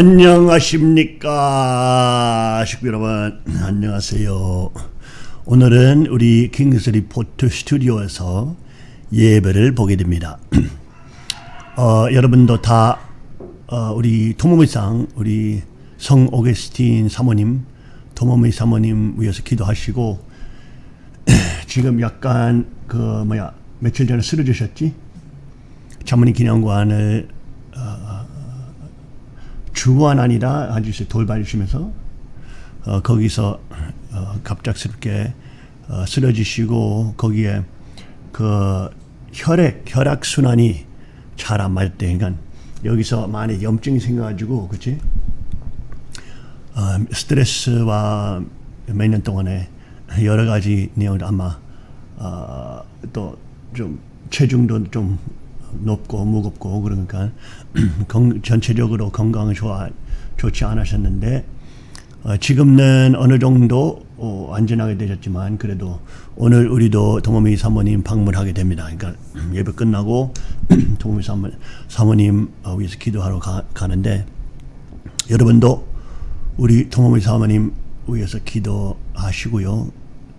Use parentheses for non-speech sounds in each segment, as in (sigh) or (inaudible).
안녕하십니까? 식구 여러분 안녕하세요. 오늘은 우리 킹스 리포트 스튜디오에서 예배를 보게 됩니다. (clears throat) 어, 여러분도 다 어, 우리 도모미상 우리 성 오게스틴 사모님 도모미 사모님 위해서 기도하시고 (clears throat) 지금 약간 그 뭐야 며칠 전에 쓰러지셨지? 자문인 기념관을 주원 아니라 아주 돌봐주시면서 어, 거기서 어, 갑작스럽게 어, 쓰러지시고 거기에 그 혈액 혈액 순환이 잘 안 맞을 때 그러니까 여기서 많이 염증이 생겨가지고 그치? 어, 스트레스와 몇 년 동안에 여러 가지 내용을 아마 어, 또좀 체중도 좀 높고 무겁고 그러니까 건, (clears throat) 전체적으로 건강이 좋아 좋지 않으셨는데 어, 지금은 어느 정도 어, 안전하게 되셨지만 그래도 오늘 우리도 동호미 사모님 방문하게 됩니다. 그러니까 (clears throat) 예배 끝나고 (clears throat) 동호미 사모, 사모님 어, 위해서 기도하러 가, 가는데 여러분도 우리 동호미 사모님 위해서 기도하시고요.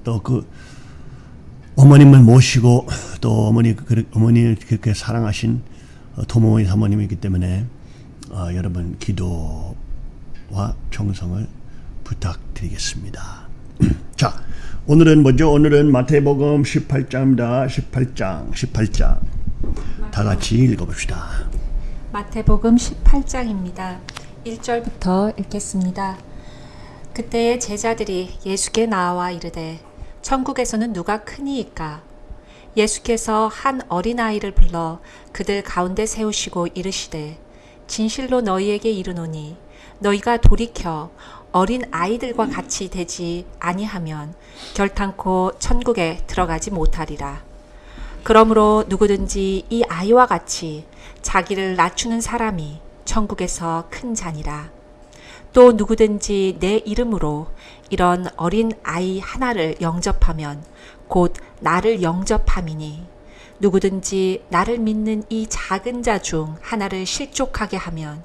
또 그 어머님을 모시고 또 어머니 어머니 그렇게 사랑하신 도모의 사모님이기 때문에 어, 여러분 기도와 정성을 부탁드리겠습니다. (clears throat) 자, 오늘은 뭐죠? 오늘은 마태복음 18장입니다. 18장, 18장. 다 같이 읽어봅시다. 마태복음 18장입니다. 1절부터 읽겠습니다. 그때의 제자들이 예수께 나와 이르되 천국에서는 누가 크니이까 예수께서 한 어린아이를 불러 그들 가운데 세우시고 이르시되 진실로 너희에게 이르노니 너희가 돌이켜 어린 아이들과 같이 되지 아니하면 결탄코 천국에 들어가지 못하리라. 그러므로 누구든지 이 아이와 같이 자기를 낮추는 사람이 천국에서 큰 자니라. 또 누구든지 내 이름으로 이런 어린 아이 하나를 영접하면 곧 나를 영접함이니 누구든지 나를 믿는 이 작은 자 중 하나를 실족하게 하면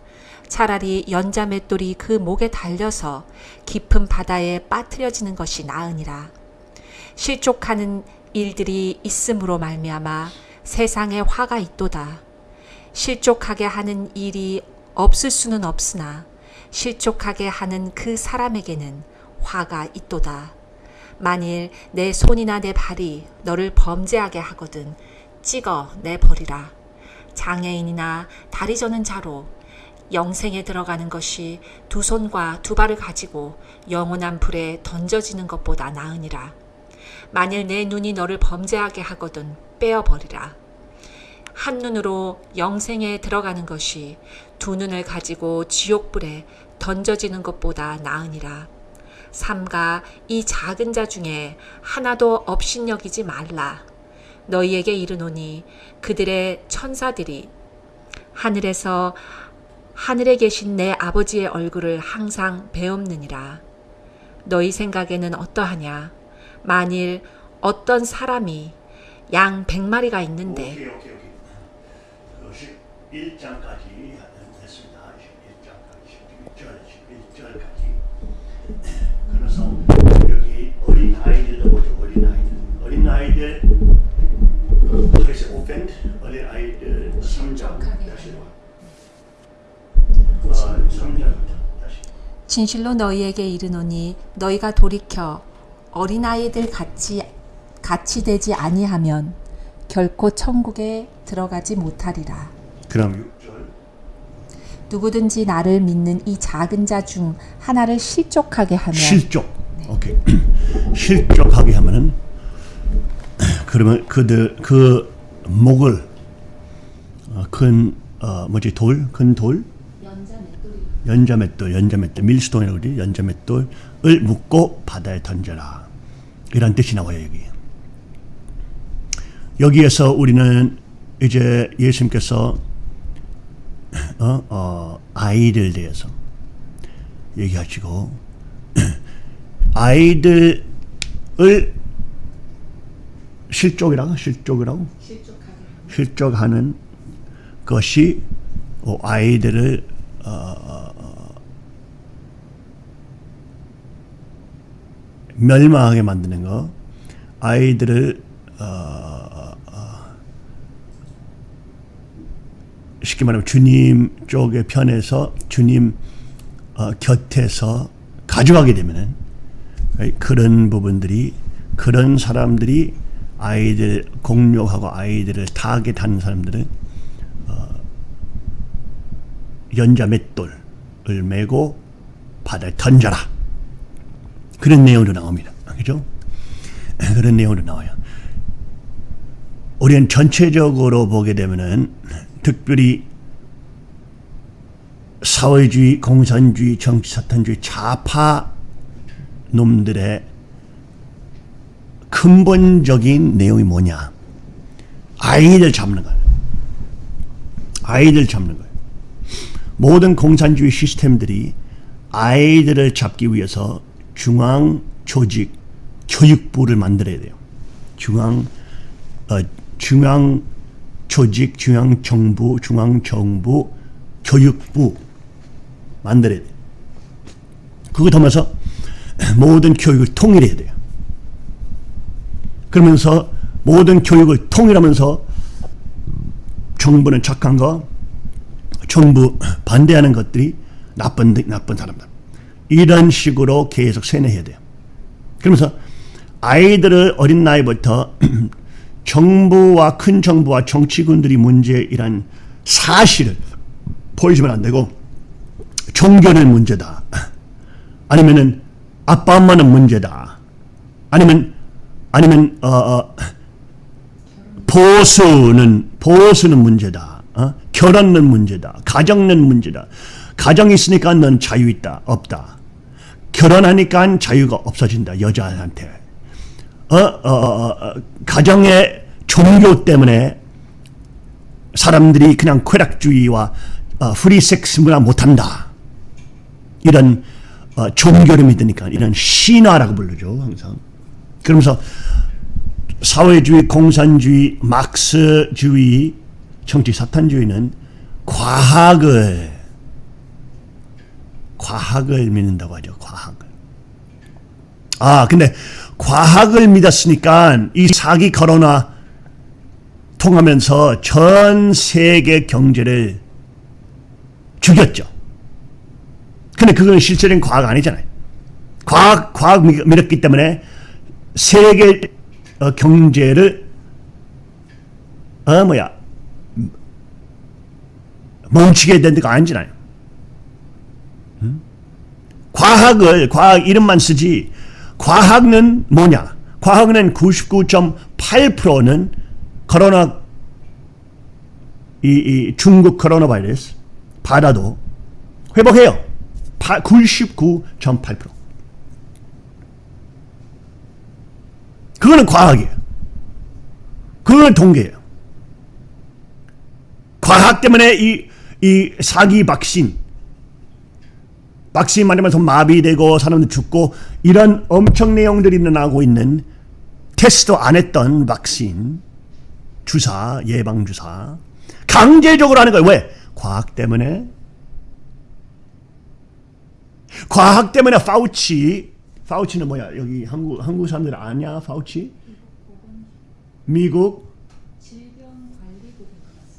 차라리 연자 맷돌이 그 목에 달려서 깊은 바다에 빠뜨려지는 것이 나으니라. 실족하는 일들이 있음으로 말미암아 세상에 화가 있도다. 실족하게 하는 일이 없을 수는 없으나 실족하게 하는 그 사람에게는 화가 있도다. 만일 내 손이나 내 발이 너를 범죄하게 하거든 찍어 내버리라. 장애인이나 다리 저는 자로 영생에 들어가는 것이 두 손과 두 발을 가지고 영원한 불에 던져지는 것보다 나으니라. 만일 내 눈이 너를 범죄하게 하거든 빼어버리라. 한 눈으로 영생에 들어가는 것이 두 눈을 가지고 지옥불에 던져지는 것보다 나으니라. 삼가 이 작은 자 중에 하나도 업신여기지 말라. 너희에게 이르노니 그들의 천사들이 하늘에서 하늘에 계신 내 아버지의 얼굴을 항상 배옵느니라. 너희 생각에는 어떠하냐? 만일 어떤 사람이 양 백마리가 있는데 오케이, 오케이, 오케이. 그래서 여기 어린 아이들도 보죠. 어린 아이들. 어린 아이들 그래서 오펜 어린 아이들 3장 다시 어, 3장부터 다시 진실로 너희에게 이르노니 너희가 돌이켜 어린 아이들 같이 같이 되지 아니하면 결코 천국에 들어가지 못하리라. 그럼 6절 누구든지 나를 믿는 이 작은 자 중 하나를 실족하게 하면 실족. 오케이. (clears throat) 실족하게 하면은 그러면 그들 그 목을 어, 큰 어, 뭐지 돌, 큰 돌, 연자 맷돌, 연자 맷돌, 밀스톤이라고 그러지, 연자 맷돌을 묶고 바다에 던져라. 이런 뜻이 나와요 여기. 여기에서 우리는 이제 예수님께서 어, 어, 아이들 대해서 얘기하시고 아이들을 실족이라고? 실족이라고? 실족하는, 실족하는 것이 어, 아이들을 어, 어, 어, 멸망하게 만드는 거. 아이들을 어, 쉽게 말하면 주님 쪽의 편에서 주님 어, 곁에서 가져가게 되면은 그런 부분들이 그런 사람들이 아이들 공격하고 아이들을 타겟하는 사람들은 어, 연자 맷돌을 메고 바다에 던져라 그런 내용으로 나옵니다. 그죠? 그런 내용으로 나와요. 우리는 전체적으로 보게 되면은 특별히 사회주의, 공산주의, 정치사탄주의 좌파 놈들의 근본적인 내용이 뭐냐? 아이들 잡는 거예요. 아이들 잡는 거예요. 모든 공산주의 시스템들이 아이들을 잡기 위해서 중앙 조직 교육부를 만들어야 돼요. 중앙 어, 중앙 조직, 중앙 정부, 중앙 정부 교육부 만들어야 돼요. 그거 더면서 모든 교육을 통일해야 돼요. 그러면서 모든 교육을 통일하면서 정부는 착한 거, 정부 반대하는 것들이 나쁜 나쁜 사람들. 이런 식으로 계속 세뇌해야 돼요. 그러면서 아이들을 어린 나이부터 (clears throat) 정부와 큰 정부와 정치군들이 문제이란 사실을 보여주면 안 되고 종교는 문제다. 아니면은 아빠 엄마는 문제다. 아니면 아니면 어, 어, 보수는 보수는 문제다. 어? 결혼은 문제다. 가정은 문제다. 가정이 있으니까 넌 자유 있다. 없다. 결혼하니까 자유가 없어진다. 여자한테. 어, 어, 어, 어, 가정의 종교 때문에 사람들이 그냥 쾌락주의와 어, 프리섹스 문화 못한다. 이런 어, 종교를 믿으니까 이런 신화라고 부르죠 항상. 그러면서 사회주의, 공산주의, 막스주의, 정치 사탄주의는 과학을 과학을 믿는다고 하죠. 과학을. 아 근데 과학을 믿었으니까 이 사기 코로나 통하면서 전 세계 경제를 죽였죠. 근데 그건 실제는 과학 아니잖아요. 과학, 과학 믿었기 때문에 세계 어, 경제를 어 뭐야 멈추게 된 데가 아니잖아요. 음? 과학을 과학 이름만 쓰지 과학은 뭐냐? 과학은 99.8%는 코로나 이, 이 중국 코로나 바이러스 받아도 회복해요. 99.8%. 그거는 과학이에요. 그거는 통계예요. 과학 때문에 이, 이 사기 박신, 박신 맞으면서 마비되고 사람들 죽고 이런 엄청 내용들이 일어나고 있는 테스트 안 했던 박신, 주사, 예방주사 강제적으로 하는 거예요. 왜? 과학 때문에 과학 때문에 파우치 파우치는 뭐야? 여기 한국 한국 사람들 아냐? 파우치? 미국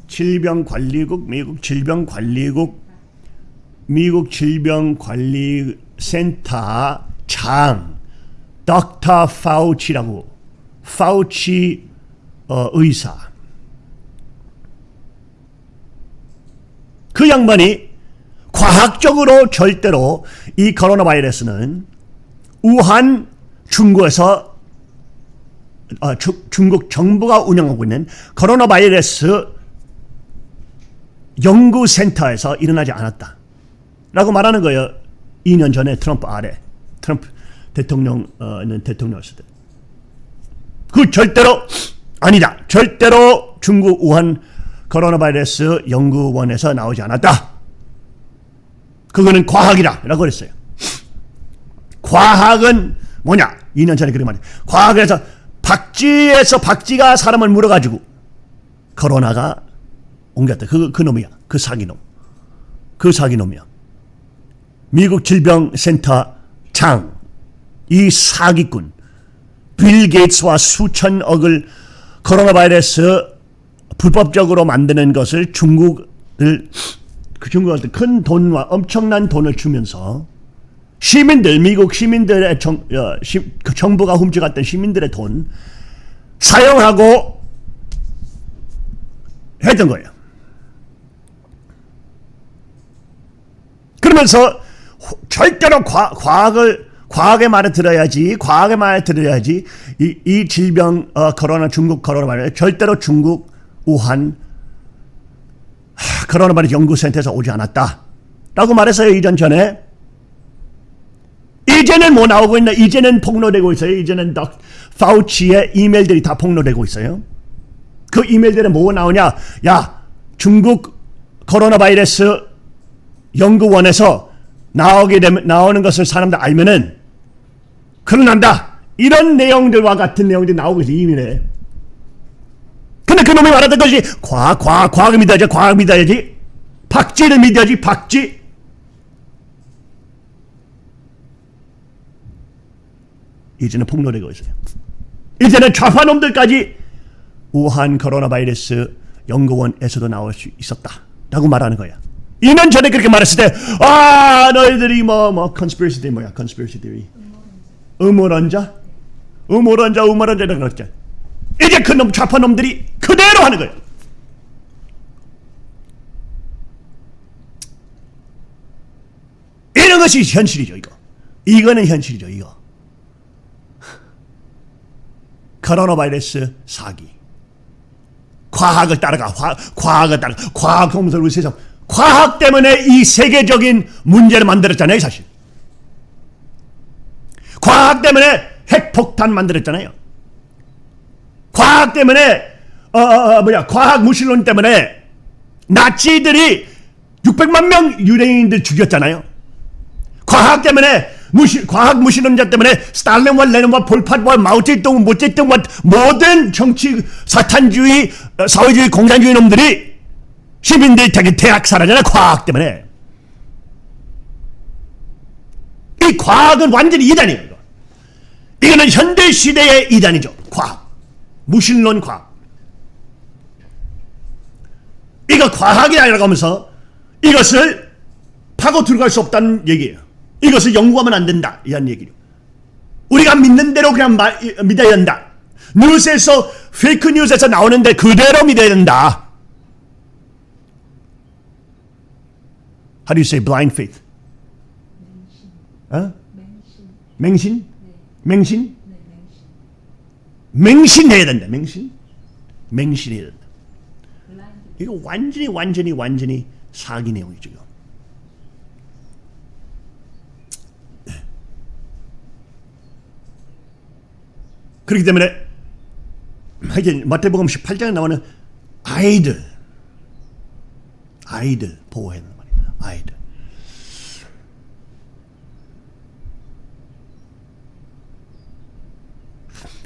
질병관리국 미국 질병관리국 미국 질병관리센터 장 닥터 파우치라고 파우치 어, 의사 그 양반이 과학적으로 절대로 이 코로나 바이러스는 우한 중국에서 어, 주, 중국 정부가 운영하고 있는 코로나 바이러스 연구센터에서 일어나지 않았다. 라고 말하는 거예요. 2년 전에 트럼프 아래 트럼프 대통령은 대통령이었을 때. 그 절대로 아니다. 절대로 중국 우한 코로나 바이러스 연구원에서 나오지 않았다. 그거는 과학이다. 라고 그랬어요. 과학은 뭐냐? 2년 전에 그런 말이에요. 과학에서 박쥐에서 박쥐가 사람을 물어가지고 코로나가 옮겼다. 그, 그 놈이야. 그 사기놈. 그 사기놈이야. 미국 질병센터 장 이 사기꾼 빌 게이츠와 수천억을 코로나 바이러스 불법적으로 만드는 것을 중국을 그 중국한테 큰 돈과 엄청난 돈을 주면서 시민들 미국 시민들의 정, 어, 시, 그 정부가 훔쳐갔던 시민들의 돈 사용하고 했던 거예요. 그러면서 호- 절대로 과, 과학을 과학의 말을 들어야지 과학의 말을 들어야지 이, 이 질병 어, 코로나 중국 코로나 바이러스 절대로 중국 우한 하, 코로나 바이러스 연구센터에서 오지 않았다 라고 말했어요 이전 전에. 이제는 뭐 나오고 있나? 이제는 폭로되고 있어요. 이제는 덕 파우치의 이메일들이 다 폭로되고 있어요. 그 이메일들은 뭐 나오냐? 야 중국 코로나 바이러스 연구원에서 나오게 되면 나오는 것을 사람들 알면은 큰일 난다. 이런 내용들과 같은 내용들이 나오고 있어 이미래. 근데 그놈이 말하던 것이 과학, 과학, 과학을 믿어야지, 과학 믿어야지. 박쥐를 믿어야지, 박쥐. 이제는 폭로되고 있어요. 이제는 좌파놈들까지 우한 코로나 바이러스 연구원에서도 나올 수 있었다. 라고 말하는 거야. 2년 전에 그렇게 말했을 때, 아, 너희들이 뭐, 뭐, conspiracy theory 뭐야, conspiracy theory. 음모론자? 음모론자, 음모론자라고 그랬죠. 이제 그 놈 좌파 놈들이 그대로 하는 거예요. 이런 것이 현실이죠, 이거. 이거는 현실이죠, 이거. 코로나 바이러스 사기. 과학을 따라가, 화, 과학을 따라, 과학 우리 세상. 과학 때문에 이 세계적인 문제를 만들었잖아요, 사실. 과학 때문에 핵폭탄 만들었잖아요. 과학 때문에 어, 어, 어, 뭐야 과학 무신론 때문에 나치들이 600만 명 유대인들 죽였잖아요. 과학 때문에 무시, 과학 무신론자 때문에 스탈린과 레닌과 폴팟과 마오쩌둥 모쩌둥과 모든 정치 사탄주의 어, 사회주의 공산주의 놈들이 시민들이 되게 대학살하잖아요. 과학 때문에. 이 과학은 완전히 이단이에요. 이거. 이거는 현대 시대의 이단이죠. 과학. 무신론 과학. 이거 과학이 아니라고 하면서 이것을 파고 들어갈 수 없다는 얘기예요. 이것을 연구하면 안 된다. 이런 얘기죠. 우리가 믿는 대로 그냥 마, 믿어야 된다. 뉴스에서 페이크 뉴스에서 나오는데 그대로 믿어야 된다. How do you say blind faith? 어? 맹신? 맹신? 맹신해야 된다. 맹신? 맹신해야 된다. 이거 완전히 완전히 완전히 사기 내용이죠. 이거. 그렇기 때문에 하여튼 마태복음 18장에 나오는 아이들 아이들 보호해야 아이들.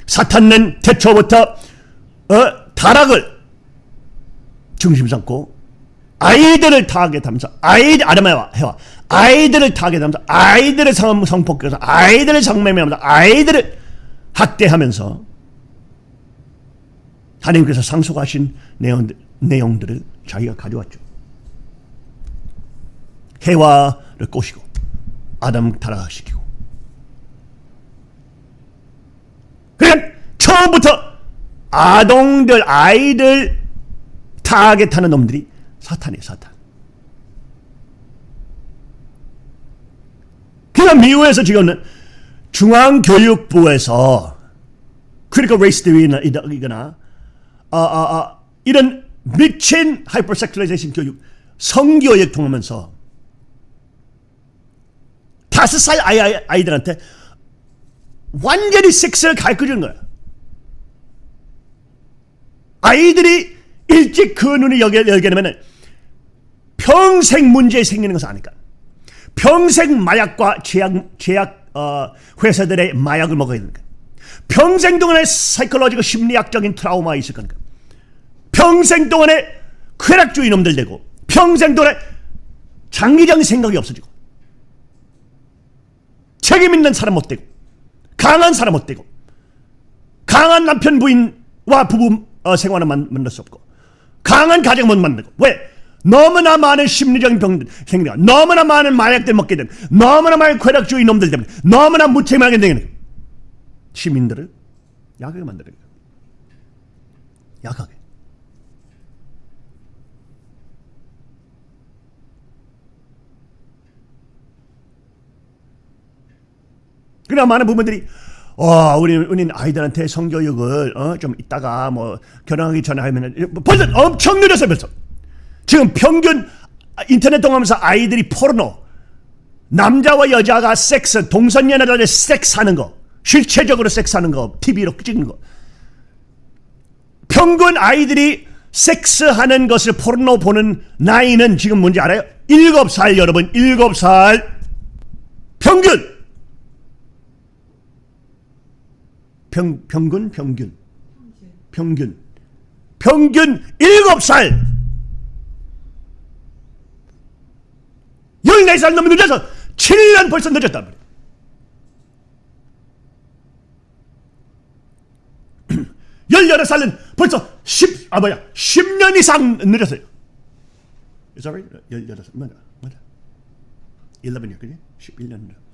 사탄은 태초부터 어, 타락을 중심 삼고 아이들을 타겟하면서 아이들 아담과 해와 아이들을 타겟하면서 아이들을 성, 성폭행해서 아이들을 성매매하면서 아이들을 학대하면서 하나님께서 상속하신 내용들, 내용들을 자기가 가져왔죠. 해와를 꼬시고 아담 타락시키고. 그냥 처음부터 아동들 아이들 타겟하는 놈들이 사탄이에요 사탄. 그냥 미국에서 지금은 중앙교육부에서 critical race theory나 아, 아, 아, 이런 미친 hypersexualization 교육 성교육 통하면서 다섯 살 아이, 아이, 아이 들한테 완전히 섹스를 가르쳐주는 거야. 아이들이 일찍 그 눈을 열게, 열게 되면 평생 문제 생기는 것을 아니까. 평생 마약과 제약, 제약 어, 회사들의 마약을 먹어야 되는 거야. 평생 동안에 사이클로지고 심리학적인 트라우마 있을 거니까. 평생 동안에 쾌락주의 놈들 되고 평생 동안에 장기적인 생각이 없어지고 책임 있는 사람 못 되고 강한 사람 못 되고 강한 남편 부인과 부부 어, 생활을 만, 만들 수 없고 강한 가정 못 만들고 왜? 너무나 많은 심리적인 병들 생겨 너무나 많은 마약들 먹게 되는 너무나 많은 쾌락주의 놈들 때문에 너무나 무책임하게 되는 시민들을 약하게 만드는 거예요. 약하게. 그러나 많은 부모들이 어, 우리 우리 아이들한테 성교육을 어, 좀 이따가 뭐 결혼하기 전에 하면 벌써 엄청 늦었어요 벌써. 지금 평균 인터넷 통하면서 아이들이 포르노 남자와 여자가 섹스 동성연애자들 섹스 하는 거 실체적으로 섹스 하는 거 TV로 찍는 거 평균 아이들이 섹스 하는 것을 포르노 보는 나이는 지금 뭔지 알아요? 7살 여러분 7살 평균 평, 평균 평균. 평균. 평균 7살. 14살 너무 늦어서 7년 벌써 늦었단 말이에요 18살은 (clears throat) 벌써 10, 아 뭐야 10년 이상 늦었어요. Is that right? 18살. 맞아 맞아. 11이야 그지? 11년 늦어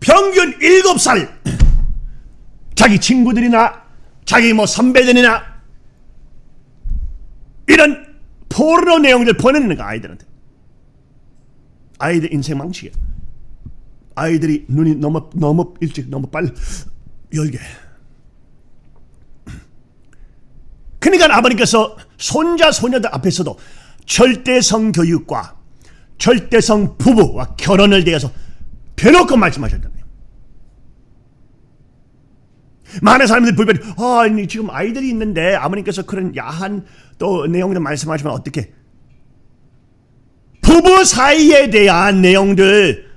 평균 7살. 자기 친구들이나 자기 뭐 선배들이나 이런 포르노 내용들 보내는 거 아이들한테. 아이들 인생 망치게. 아이들이 눈이 너무 너무 일찍 너무 빨리 열게. 그러니까 아버님께서 손자 소녀들 앞에서도 절대성 교육과 절대성 부부와 결혼을 대해서 대놓고 말씀하셨다네요. 많은 사람들이 불편해. 아, 지금 아이들이 있는데 아버님께서 그런 야한 또 내용들 말씀하시면 어떻게? 부부 사이에 대한 내용들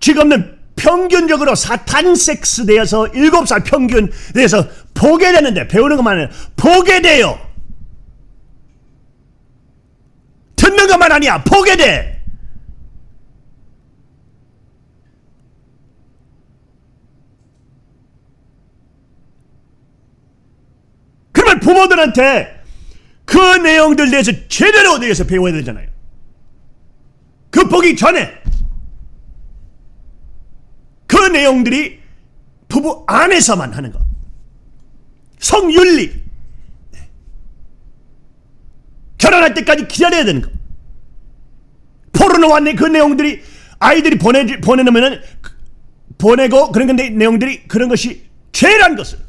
지금은 평균적으로 사탄 섹스 대해서 7살 평균 대해서 보게 되는데 배우는 것만 아니라 보게 돼요. 듣는 것만 아니야. 보게 돼. 그러면 부모들한테 그 내용들 대해서 제대로 대해서 배워야 되잖아요. 그 보기 전에 그 내용들이 부부 안에서만 하는 것. 성윤리. 결혼할 때까지 기다려야 되는 거. 포르노와 그 내용들이 아이들이 보내 보내놓으면은 보내고 그런 건데 내용들이 그런 것이 죄란 것을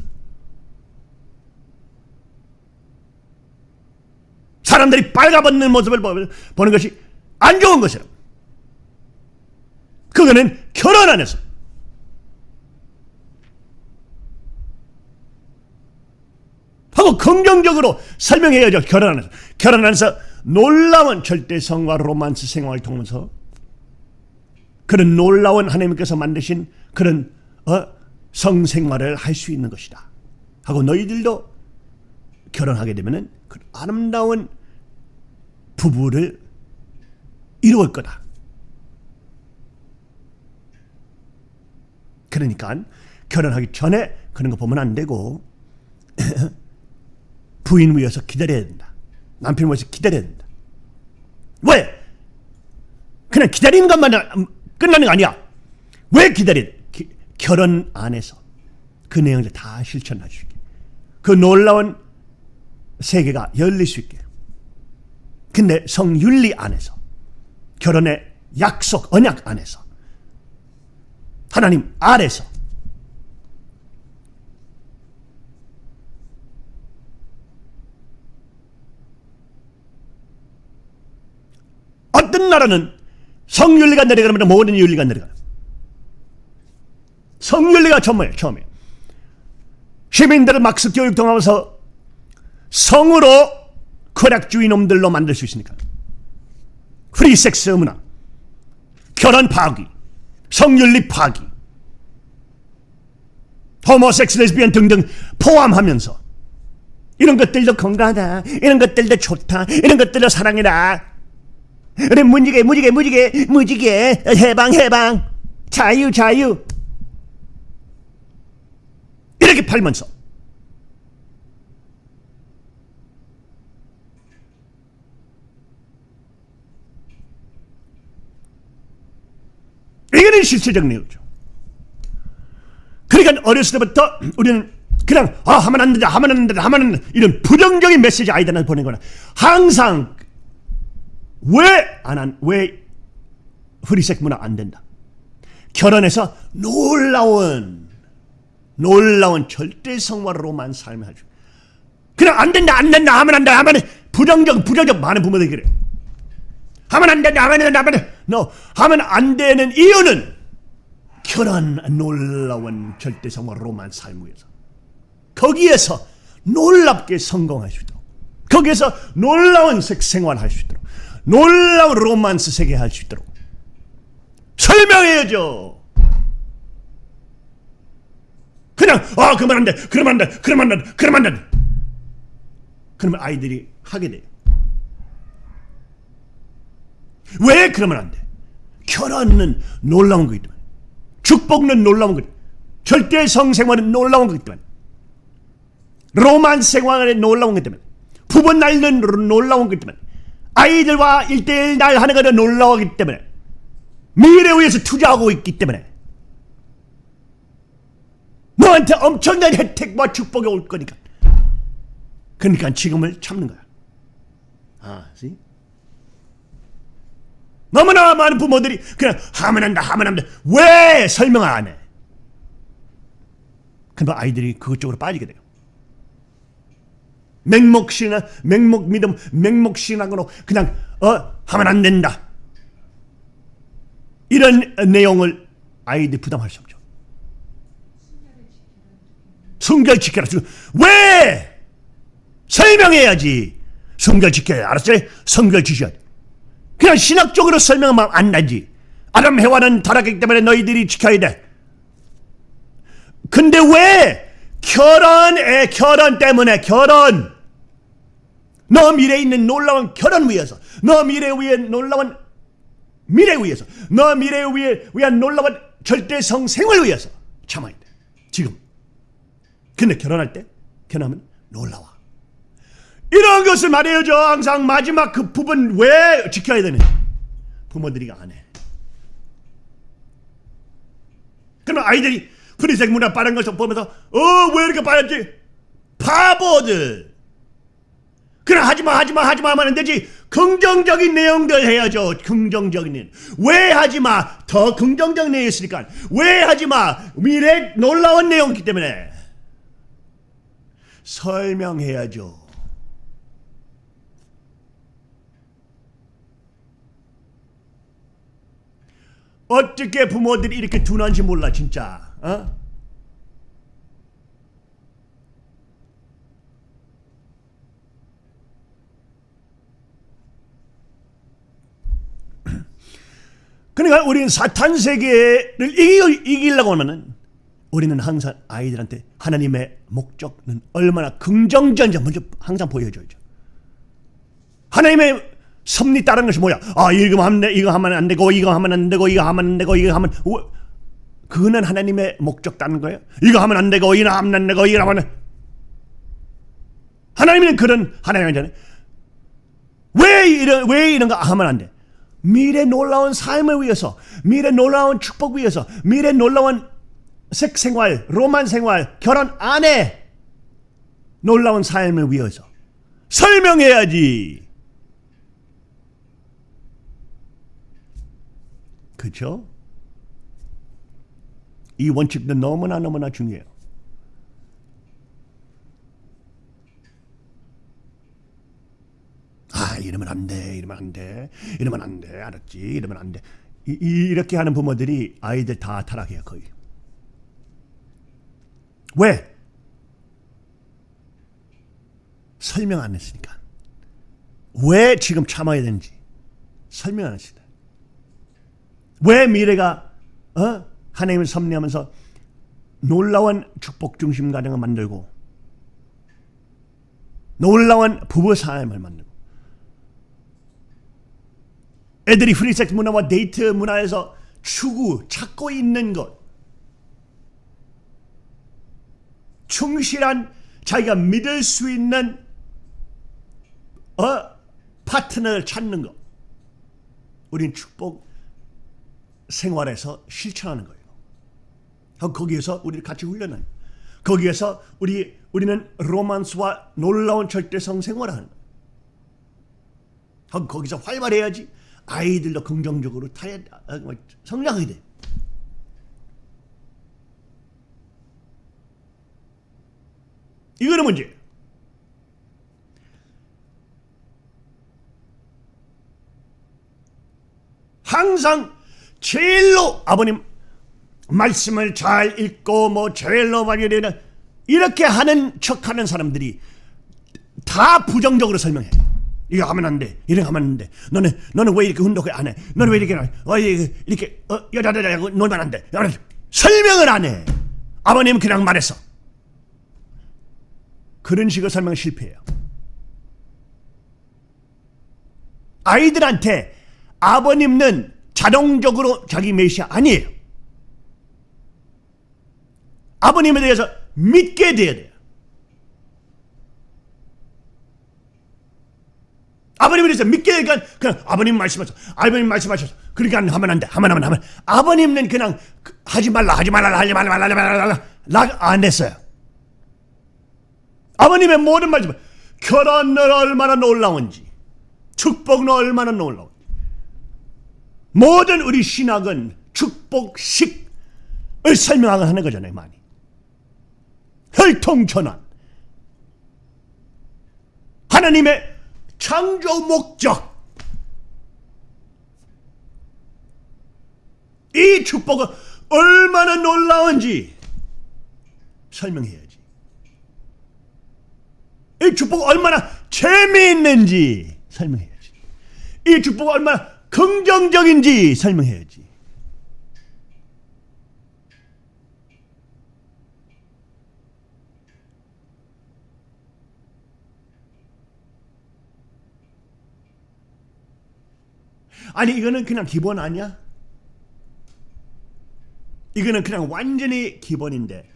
사람들이 빨가벗는 모습을 보는 것이 안 좋은 것이라. 그거는 결혼 안에서 하고 긍정적으로 설명해야죠. 결혼 안에서. 결혼 안에서 놀라운 절대 성과 로만스 생활을 통해서 그런 놀라운 하나님께서 만드신 그런 어? 성생활을 할 수 있는 것이다. 하고 너희들도 결혼하게 되면 은 그 아름다운 부부를 이루을 거다. 그러니까 결혼하기 전에 그런 거 보면 안 되고 (clears throat) 부인 위해서 기다려야 된다. 남편 위해서 기다려야 된다. 왜? 그냥 기다리는 것만 끝나는 거 아니야. 왜 기다려? 기, 결혼 안에서 그 내용을 다 실천할 수 있게. 그 놀라운 세계가 열릴 수 있게. 근데 성윤리 안에서 결혼의 약속, 언약 안에서 하나님 아래서 어떤 나라는 성윤리가 내려가면 모든 윤리가 내려가요. 성윤리가 처음이에요. 처음에 시민들을 막스 교육 통하면서 성으로 쾌락주의 놈들로 만들 수 있으니까. 프리섹스 문화 결혼 파기 성윤리 파기 homosex 레스비언 등등 포함하면서 이런 것들도 건강하다 이런 것들도 좋다 이런 것들도 사랑이다 우리 무지개 무지개 무지개 무지개 해방 해방. 자유 자유. 아이들에게 팔면서 이거는 실체적 내용이죠. 그러니까 어렸을 때부터 우리는 그냥 아 하면 안 된다 하면 안 된다 하면 안 된다 이런 부정적인 메시지 아이들한테 보내거나. 항상 왜 안한왜 프리섹 문화 안 된다? 결혼해서 놀라운 놀라운 절대 성화로만 삶을 하죠 그냥 안 된다 안 된다 하면 안 된다 하면 부정적 부정적 많은 부모들이 그래 하면 안 된다 하면 안 된다 하면 안 된다. no 하면 안 되는 이유는 결혼 놀라운 절대 성화로만 삶을 위해서 거기에서 놀랍게 성공할 수 있도록 거기에서 놀라운 생활 할 수 있도록 놀라운 로만스 세계 할 수 있도록 설명해야죠. 그냥 아 그러면 안 돼, 그러면 안 돼, 그러면 안 돼, 그러면 안 돼. 그러면 아이들이 하게 돼요. 왜 그러면 안 돼? 결혼은 놀라운 거기 때문에 축복은 놀라운 거기 때문에 절대 성생활은 놀라운 거기 때문에 로만 생활에 놀라운 것 때문에 부부 날는 놀라운 것 때문에 아이들과 일대일 날 하는 것은 놀라우기 때문에 미래를 위해서 투자하고 있기 때문에. 너한테 엄청난 혜택과 축복이 올 거니까. 그러니까 지금을 참는 거야. 아, see? 너무나 많은 부모들이 그냥 하면 한다 하면 한다 왜 설명을 안 해? 그러면 아이들이 그것 쪽으로 빠지게 돼요 맹목신앙, 맹목 믿음, 맹목신앙으로 그냥 어 하면 안 된다. 이런 내용을 아이들이 부담할 수 없죠. 성결 지켜라. 왜? 설명해야지. 성결 지켜야 알았지? 성결 지켜야 돼. 그냥 신학적으로 설명하면 안 나지. 아담 해와는 타락했기 때문에 너희들이 지켜야 돼. 근데 왜? 결혼에 결혼 때문에 결혼 너 미래에 있는 놀라운 결혼 위해서 너 미래 위에 놀라운 미래 위해서 너 미래 위에 위한 놀라운 절대성 생활 위해서 참아야 돼 지금 근데 결혼할 때 결혼하면 놀라워 이런 것을 말해야죠 항상 마지막 그 부분 왜 지켜야 되는지. 부모들이 안 해. 그러면 아이들이 프리색 문화 빠른 것을 보면서 어 왜 이렇게 빠졌지? 바보들! 그래 하지마 하지마 하지마 하면 안 되지. 긍정적인 내용들 해야죠 긍정적인 내용. 왜 하지마? 더 긍정적 내용이 있으니까. 왜 하지마? 미래 놀라운 내용이기 때문에. 설명해야죠 어떻게 부모들이 이렇게 둔한지 몰라 진짜 어? (clears throat) 그러니까 우리는 사탄 세계를 이기, 이기려고 하면은 우리는 항상 아이들한테 하나님의 목적은 얼마나 긍정적인지 먼저 항상 보여줘야죠. 하나님의 섭리 따르는 것이 뭐야? 아 이거 하면 돼, 이거 하면 안 되고 이거 하면 안 되고 이거 하면 안 되고 이거 하면 그거는 하나님의 목적 따는 거예요. 이거 하면 안 되고 이거 하면 안 되고 이거 하면 하나님은 그런 하나님이잖아요. 왜 이런 왜 이런 거 하면 안 돼? 미래 놀라운 삶을 위해서, 미래 놀라운 축복 위해서, 미래 놀라운 색 생활, 로만 생활, 결혼 안에 놀라운 삶을 위해서 설명해야지. 그렇죠? 이 원칙도 너무나 너무나 중요해요. 아 이러면 안 돼, 이러면 안 돼, 이러면 안 돼, 알았지? 이러면 안 돼. 이, 이렇게 하는 부모들이 아이들 다 타락해요 거의. 왜? 설명 안 했으니까. 왜 지금 참아야 되는지 설명 안 했습니다. 왜 미래가 어? 하나님을 섭리하면서 놀라운 축복 중심 가정을 만들고 놀라운 부부 삶을 만들고 애들이 프리섹스 문화와 데이트 문화에서 추구 찾고 있는 것 충실한 자기가 믿을 수 있는 어 파트너를 찾는 거. 우린 축복 생활에서 실천하는 거예요. 거기에서 우리를 같이 훈련하는. 거기에서 우리 우리는 로만스와 놀라운 절대성 생활을 하는 거예요. 거기서 활발해야지 아이들도 긍정적으로 타야 아, 뭐, 성장하게 돼. 이거는 문제예요. 항상 제일로 아버님 말씀을 잘 읽고 뭐 제일로 많이 되는 이렇게 하는 척하는 사람들이 다 부정적으로 설명해. 이거 하면 안 돼. 이렇게 하면 안 돼. 너는 너는 왜 이렇게 운동을 안 해? 너는 왜 이렇게? 어, 이렇게 어, 여자들하고 놀면 안 돼. 설명을 안 해. 아버님 그냥 말했어. 그런 식으로 설명 실패해요. 아이들한테 아버님은 자동적으로 자기 메시아 아니에요. 아버님에 대해서 믿게 돼야 돼요. 아버님에 대해서 믿게 되니까 그냥 아버님 말씀하셔. 아버님 말씀하셔서 그러니까 하면 안 돼. 하면 하면 하면. 아버님은 그냥 그, 하지 말라 하지 말라 하지 말라 하지 말라 락안 했어요. 아버님의 모든 말씀 결혼은 얼마나 놀라운지 축복은 얼마나 놀라운지 모든 우리 신학은 축복식을 설명하는 거잖아요 많이. 혈통전환. 하나님의 창조 목적. 이 축복은 얼마나 놀라운지 설명해야지. 이 축복 얼마나 재미있는지 설명해야지. 이 축복 얼마나 긍정적인지 설명해야지. 아니 이거는 그냥 기본 아니야? 이거는 그냥 완전히 기본인데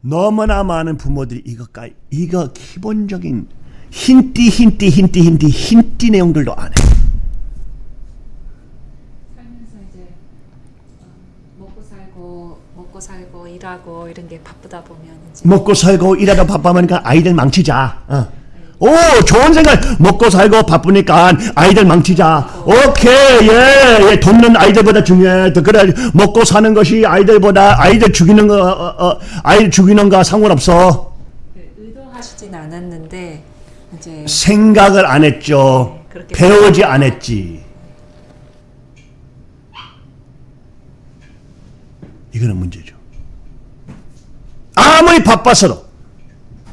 너무나 많은 부모들이 이것까 이거 기본적인 힌띠 힌띠 힌띠 힌띠 힌띠 내용들도 안 해. 살면서 이제 어, 먹고 살고 먹고 살고 일하고 이런 게 바쁘다 보면 먹고 살고 일하다 바빠하니까 아이들 망치자. 어. 오 좋은 생각. 먹고 살고 바쁘니까 아이들 망치자. 오케이. 예, 예. 돕는 아이들보다 중요해 그래. 먹고 사는 것이 아이들보다 아이들 죽이는 거 어, 어, 아이들 죽이는 거 상관없어. 그 의도하시진 않았는데 이제 생각을 안 했죠. 네, 배우지 안 했지. 이거는 문제죠 아무리 바빠서도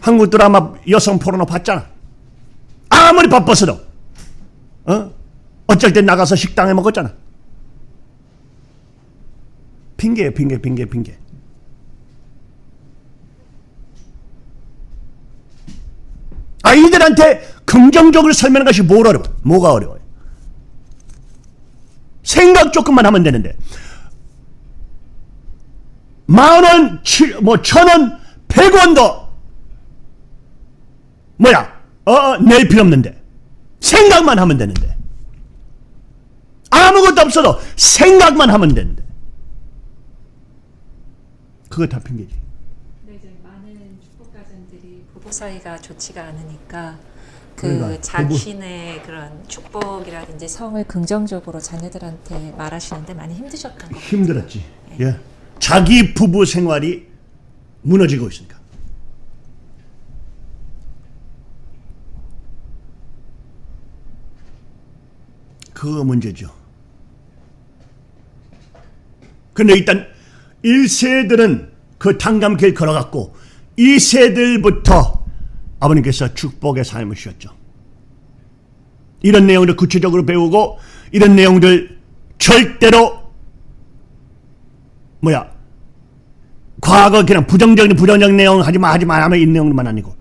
한국 드라마 여성 포르노 봤잖아 아무리 바빴어도 어? 어쩔 땐 나가서 식당에 먹었잖아. 핑계예요, 핑계, 핑계, 핑계. 아이들한테 긍정적으로 설명하는 것이 뭘 어려워? 뭐가 어려워요? 생각 조금만 하면 되는데 만 원, 뭐 천 원, 백 원도 뭐야? 어, 낼 필요 없는데. 생각만 하면 되는데. 아무것도 없어도 생각만 하면 되는데. 그거 다 핑계지. 근데 이제 많은 축복 가정들이 부부 사이가 좋지가 않으니까 그 그러니까 자신의 그런 축복이라든지 성을 긍정적으로 자녀들한테 말하시는데 많이 힘드셨던 것 같아요. 힘들었지. 예. 자기 부부 생활이 무너지고 있으니까. 그 문제죠. 근데 일단 1세들은 그 탄감길 걸어갔고 2세들부터 아버님께서 축복의 삶을 쉬었죠. 이런 내용을 구체적으로 배우고 이런 내용들 절대로 뭐야 과거 그냥 부정적인 부정적인 내용 하지마 하지마 하면 이 내용만 아니고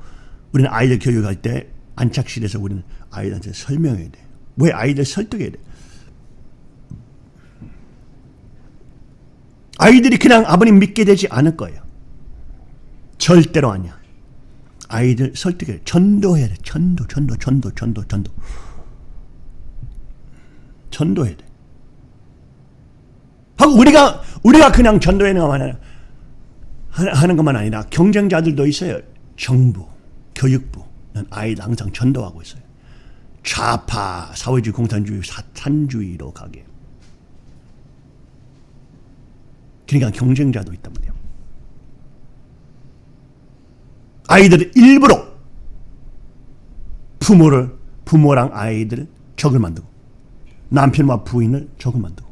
우리는 아이들 교육할 때 안착실에서 우리는 아이들한테 설명해야 돼. 왜 아이들 설득해야 돼? 아이들이 그냥 아버님 믿게 되지 않을 거예요. 절대로 아니야. 아이들 설득해. 전도해야 돼. 전도, 전도, 전도, 전도, 전도. 전도해야 돼. 하고 우리가 우리가 그냥 것만 아니라 하는 것만 아니라 경쟁자들도 있어요. 정부, 교육부는 아이들 항상 전도하고 있어요. 좌파, 사회주의, 공산주의, 사탄주의로 가게. 그러니까 경쟁자도 있단 말이에요. 아이들은 일부러 부모를 부모랑 아이들을 적을 만들고 남편과 부인을 적을 만들고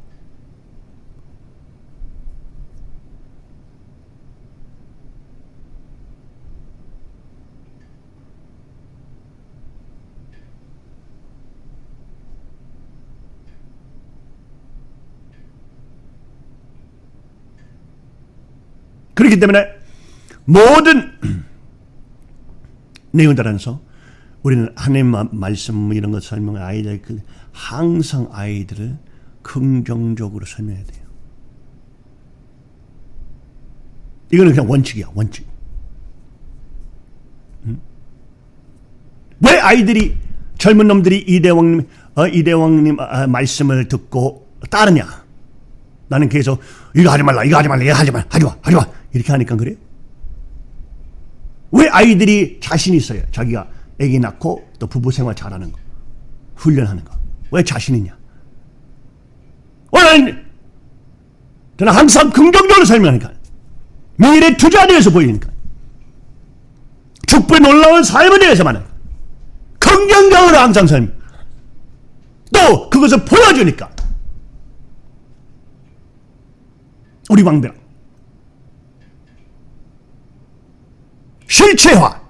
그렇기 때문에 모든 (clears throat) 내용들 안에서 우리는 하나님 말씀 이런 것 설명 아이들 그 항상 아이들을 긍정적으로 설명해야 돼요. 이거는 그냥 원칙이야 원칙. 음? 왜 아이들이 젊은 놈들이 이대왕님 어, 이대왕님 아, 말씀을 듣고 따르냐? 나는 계속 이거 하지 말라 이거 하지 말라 이거 하지 마 하지 마 하지 마 이렇게 하니까 그래? 왜 아이들이 자신 있어요? 자기가 아기 낳고 또 부부 생활 잘하는 거, 훈련하는 거. 왜 자신 있냐? 왜냐는 저는 항상 긍정적으로 설명하니까 미래 투자에 대해서 보이니까 축복의 놀라운 삶에 대해서 말해 긍정적으로 항상 설명 또 그것을 보여주니까 우리 왕비랑 실체화.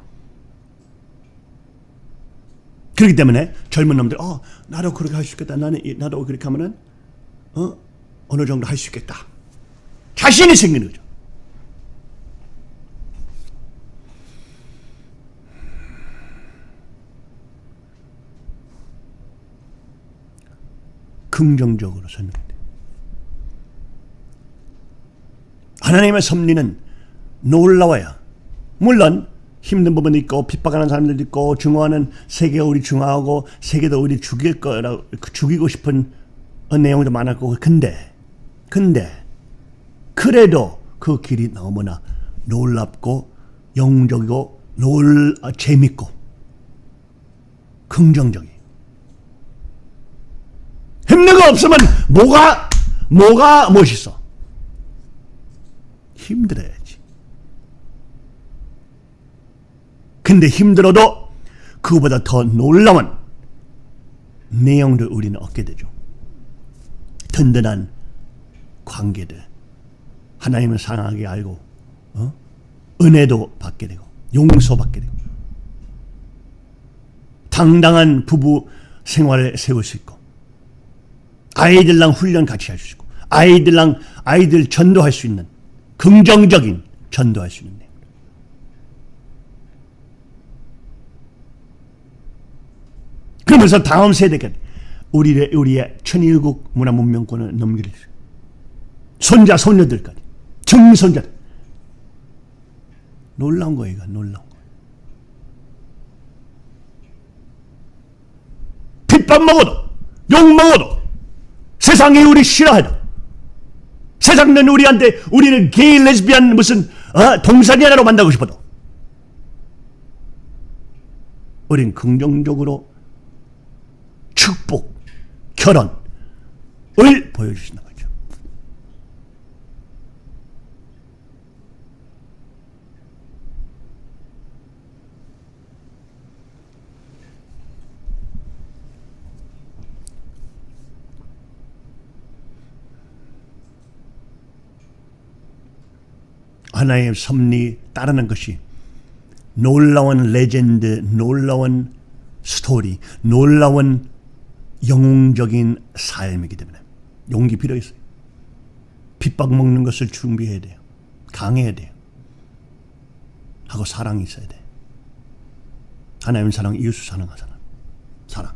그렇기 때문에 젊은 놈들, 어, 나도 그렇게 할 수 있겠다. 나는 나도 그렇게 하면은 어 어느 정도 할 수 있겠다. 자신이 생기는 거죠. 긍정적으로 설명해 돼. 하나님의 섭리는 놀라워요. 물론 힘든 부분도 있고 핍박하는 사람들도 있고 증오하는 세계가 우리 증오하고 세계도 우리 죽일 거라고 죽이고 싶은 내용도 많았고. 근데 근데 그래도 그 길이 너무나 놀랍고 영적이고 놀 아, 재밌고 긍정적이 힘든 거 없으면 뭐가 뭐가 멋있어? 힘들어야 근데 힘들어도 그보다 더 놀라운 내용을 우리는 얻게 되죠. 든든한 관계들, 하나님을 사랑하게 알고 어? 은혜도 받게 되고 용서받게 되고 당당한 부부 생활을 세울 수 있고 아이들랑 훈련 같이 할 수 있고 아이들랑 아이들 전도할 수 있는 긍정적인 전도할 수 있는 그러면서 다음 세대가 우리의 우리의 천일국 문화 문명권을 넘기려 손자 손녀들까지. 증손자. 놀라운 거예요, 이거. 놀라운 거. 핏밥 먹어도 욕 먹어도 세상이 우리 싫어해도 세상은 우리한테 우리는 게이 레즈비안 무슨 어, 동산이 하나로 만나고 싶어도. 우린 긍정적으로 축복, 결혼을 보여주시는 거죠. 하나의 섭리 따르는 것이 놀라운 레전드, 놀라운 스토리, 놀라운 영웅적인 삶이기 때문에 용기 필요 있어요. 핍박 먹는 것을 준비해야 돼요. 강해야 돼요. 하고 사랑이 있어야 돼. 하나님 사랑, 이웃 사랑 하잖아. 사랑.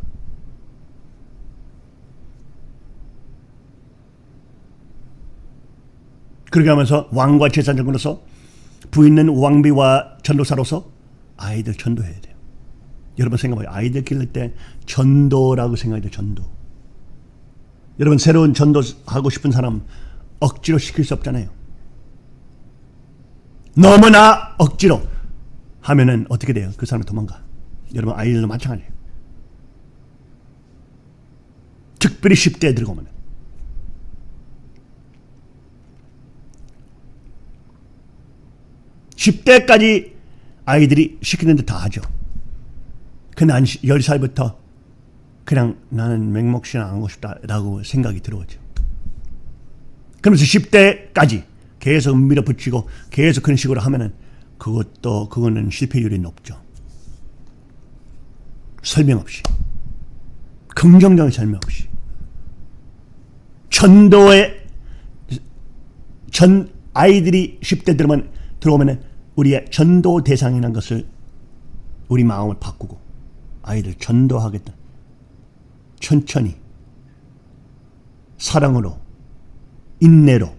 그렇게 하면서 왕과 제사장으로서 부있는 왕비와 전도사로서 아이들 전도해야 돼요. 여러분 생각해봐요. 아이들 기를 때 전도라고 생각해야 돼요. 전도. 여러분 새로운 전도하고 싶은 사람 억지로 시킬 수 없잖아요. 너무나 억지로 하면은 어떻게 돼요? 그 사람이 도망가. 여러분 아이들도 마찬가지예요. 특별히 10대에 들어오면 10대까지 아이들이 시키는 데 다 하죠. 한 10살부터 그냥 나는 맹목신 안 하고 싶다라고 생각이 들어오죠. 그러면서 10대까지 계속 밀어붙이고 계속 그런 식으로 하면은 그것도 그거는 실패율이 높죠. 설명 없이 긍정적인 설명 없이 전도에 전 아이들이 10대 들어오면 들어오면은 우리의 전도 대상이라는 것을 우리 마음을 바꾸고 아이들 전도하겠다. 천천히 사랑으로 인내로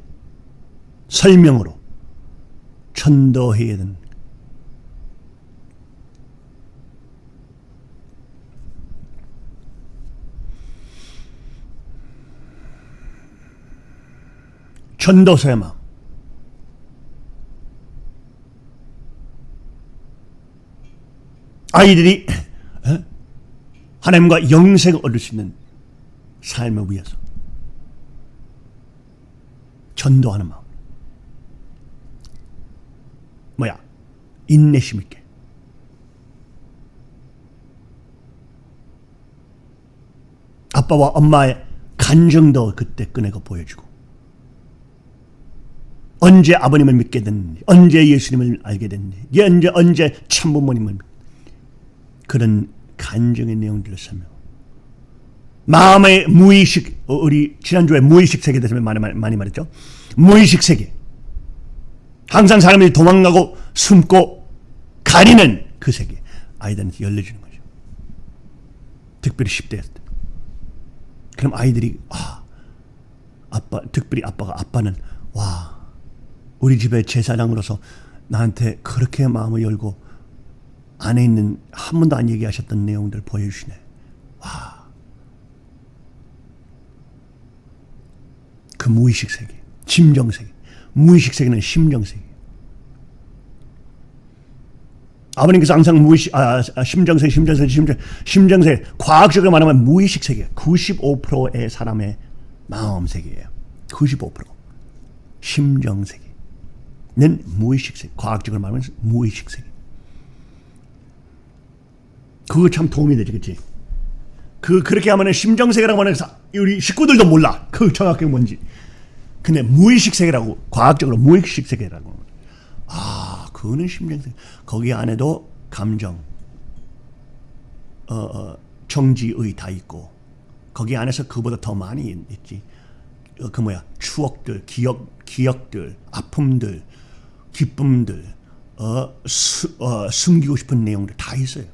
설명으로 전도해야 되는 전도서의 마음 아이들이 어? 하나님과 영생을 얻을 수 있는 삶을 위해서 전도하는 마음. 뭐야? 인내심 있게. 아빠와 엄마의 간정도 그때 꺼내고 보여주고 언제 아버님을 믿게 됐는지 언제 예수님을 알게 됐는지 언제 언제 참부모님을 그런 간정의 내용들을 설명. 마음의 무의식, 어, 우리 지난주에 무의식 세계에 대해서 많이, 많이 말했죠. 무의식 세계. 항상 사람이 도망가고 숨고 가리는 그 세계. 아이들한테 열려주는 거죠. 특별히 10대였을 때. 그럼 아이들이, 아, 아빠, 특별히 아빠가, 아빠는, 와, 우리 집의 제사장으로서 나한테 그렇게 마음을 열고 안에 있는 한 번도 안 얘기하셨던 내용들 보여주시네. 와. 그 무의식 세계, 심정 세계. 무의식 세계는 심정 세계. 아버님께서 항상 무의식, 아, 아 심정 세계, 심정 세계, 심정, 심정 세계. 과학적으로 말하면 무의식 세계. 95%의 사람의 마음 세계예요. 95%. 심정 세계는 무의식 세계. 과학적으로 말하면 무의식 세계. 그거 참 도움이 되지, 그치? 그, 그렇게 하면은 심정세계라고 하는 우리 식구들도 몰라. 그 정확하게 뭔지. 근데 무의식 세계라고, 과학적으로 무의식 세계라고. 아, 그거는 심정세계. 거기 안에도 감정, 어, 어, 정지의 다 있고, 거기 안에서 그보다 더 많이 있지. 어, 그 뭐야, 추억들, 기억, 기억들, 아픔들, 기쁨들, 어, 수, 어, 숨기고 싶은 내용들 다 있어요.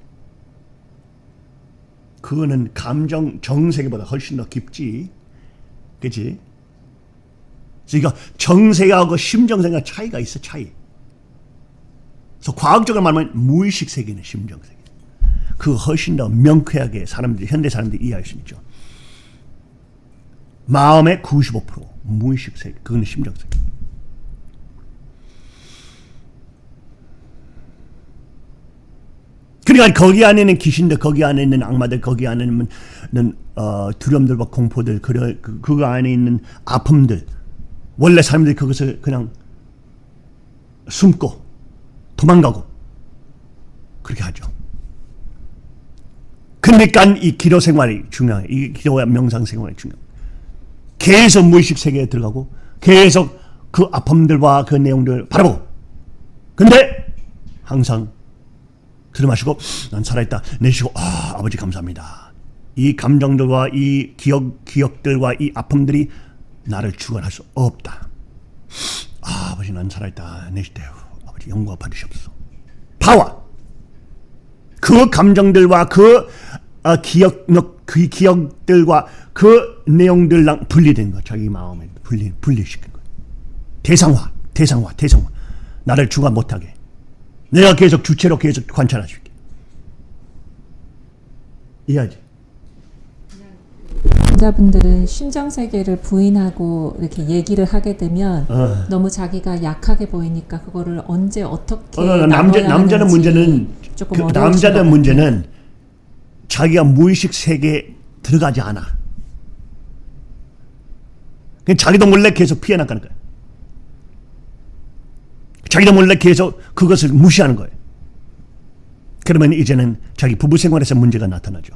그거는 감정 정세계보다 훨씬 더 깊지. 그치? 그러니까 정세계하고 심정세계가 차이가 있어, 차이. 그래서 과학적으로 말하면 무의식 세계는 심정세계. 그 훨씬 더 명쾌하게 사람들이, 현대 사람들이 이해할 수 있죠. 마음의 95% 무의식 세계, 그거는 심정세계. 그러니까 거기 안에 있는 귀신들, 거기 안에 있는 악마들, 거기 안에 있는 어, 두려움들과 공포들, 그, 그, 그 안에 있는 아픔들, 원래 사람들이 그것을 그냥 숨고 도망가고 그렇게 하죠. 그러니까 이 기도 생활이 중요해요. 이 기도와 명상 생활이 중요해요. 계속 무의식 세계에 들어가고 계속 그 아픔들과 그 내용들을 바라보고 근데 항상 들이마시고 난 살아있다 내쉬고 아 아버지 감사합니다. 이 감정들과 이 기억 기억들과 이 아픔들이 나를 주관할 수 없다. 아, 아버지 난 살아있다 내쉬대요. 아버지 영광 받으시옵소서. 파워. 그 감정들과 그 어, 기억 그 기억들과 그 내용들랑 분리된 거 자기 마음에 분리 분리시킨 거. 대상화, 대상화, 대상화. 나를 주관 못하게. 내가 계속 주체로 계속 관찰할 수 있게. 이해하지? 남자분들은 심정 세계를 부인하고 이렇게 얘기를 하게 되면 어. 너무 자기가 약하게 보이니까 그거를 언제 어떻게 어, 남자, 남자는 문제는 조금 그 남자는. 문제는 자기가 무의식 세계에 들어가지 않아. 자기도 몰래 계속 피해 나가는 거야. 자기도 몰래 계속 그것을 무시하는 거예요. 그러면 이제는 자기 부부 생활에서 문제가 나타나죠.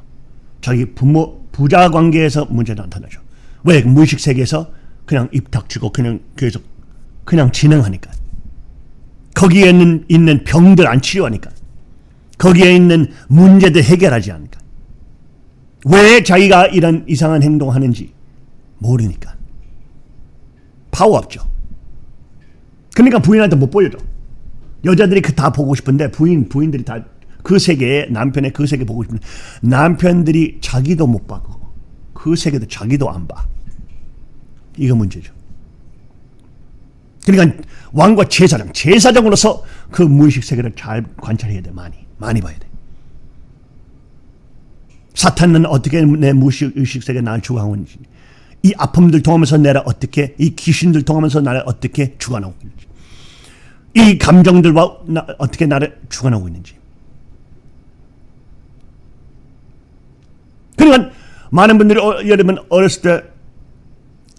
자기 부모 부자 관계에서 문제가 나타나죠. 왜 무의식 세계에서 그냥 입 닥치고 그냥 계속 그냥 진행하니까. 거기에 있는, 있는 병들 안 치료하니까. 거기에 있는 문제들 해결하지 않으니까. 왜 자기가 이런 이상한 행동하는지 모르니까. 파워 없죠. 그러니까 부인한테 못 보여줘. 여자들이 그 다 보고 싶은데 부인 부인들이 다 그 세계에 남편의 그 세계 보고 싶은데 남편들이 자기도 못 봐. 그거. 그 세계도 자기도 안 봐. 이거 문제죠. 그러니까 왕과 제사장, 제사장으로서 그 무의식 세계를 잘 관찰해야 돼. 많이, 많이 봐야 돼. 사탄은 어떻게 내 무의식 의식 세계에 나를 주관하고 있는지, 이 아픔들 통하면서 내가 어떻게, 이 귀신들 통하면서 나를 어떻게 주관하고 있는지, 이 감정들과 나, 어떻게 나를 주관하고 있는지. 그러니까 많은 분들이 어, 들면 어렸을 때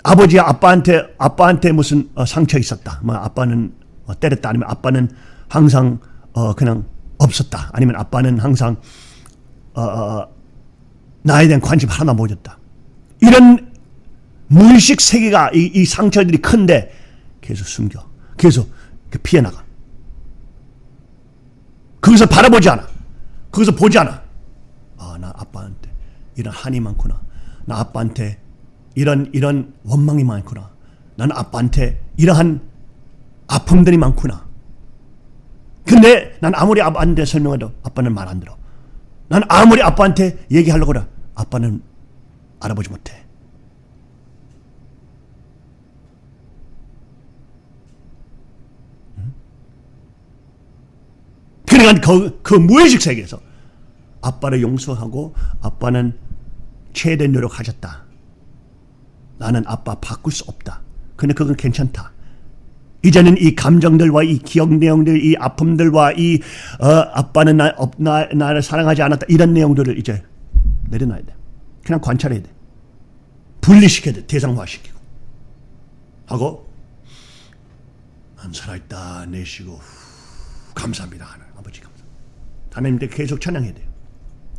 아버지 아빠한테 아빠한테 무슨 어, 상처 있었다. 뭐 아빠는 어, 때렸다. 아니면 아빠는 항상 어, 그냥 없었다. 아니면 아빠는 항상 어, 어, 나에 대한 관심 하나 못 줬다. 이런 무의식 세계가 이, 이 상처들이 큰데 계속 숨겨. 계속 그 피해 나가. 거기서 바라보지 않아. 거기서 보지 않아. 아, 나 아빠한테 이런 한이 많구나. 나 아빠한테 이런 이런 원망이 많구나. 나는 아빠한테 이러한 아픔들이 많구나. 근데 난 아무리 아빠한테 설명해도 아빠는 말 안 들어. 난 아무리 아빠한테 얘기하려고 그래. 아빠는 알아보지 못해. 응? 그러니까 그, 그 무의식 세계에서 아빠를 용서하고 아빠는 최대 노력하셨다. 나는 아빠 바꿀 수 없다. 근데 그건 괜찮다. 이제는 이 감정들과 이 기억 내용들, 이 아픔들과 이 어, 아빠는 나, 어, 나, 나를 사랑하지 않았다 이런 내용들을 이제 내려놔야 돼. 그냥 관찰해야 돼. 분리시켜야 돼. 대상화시키고. 하고 난 살아있다 내쉬고 후, 감사합니다. 하나님께 계속 찬양해야 돼요.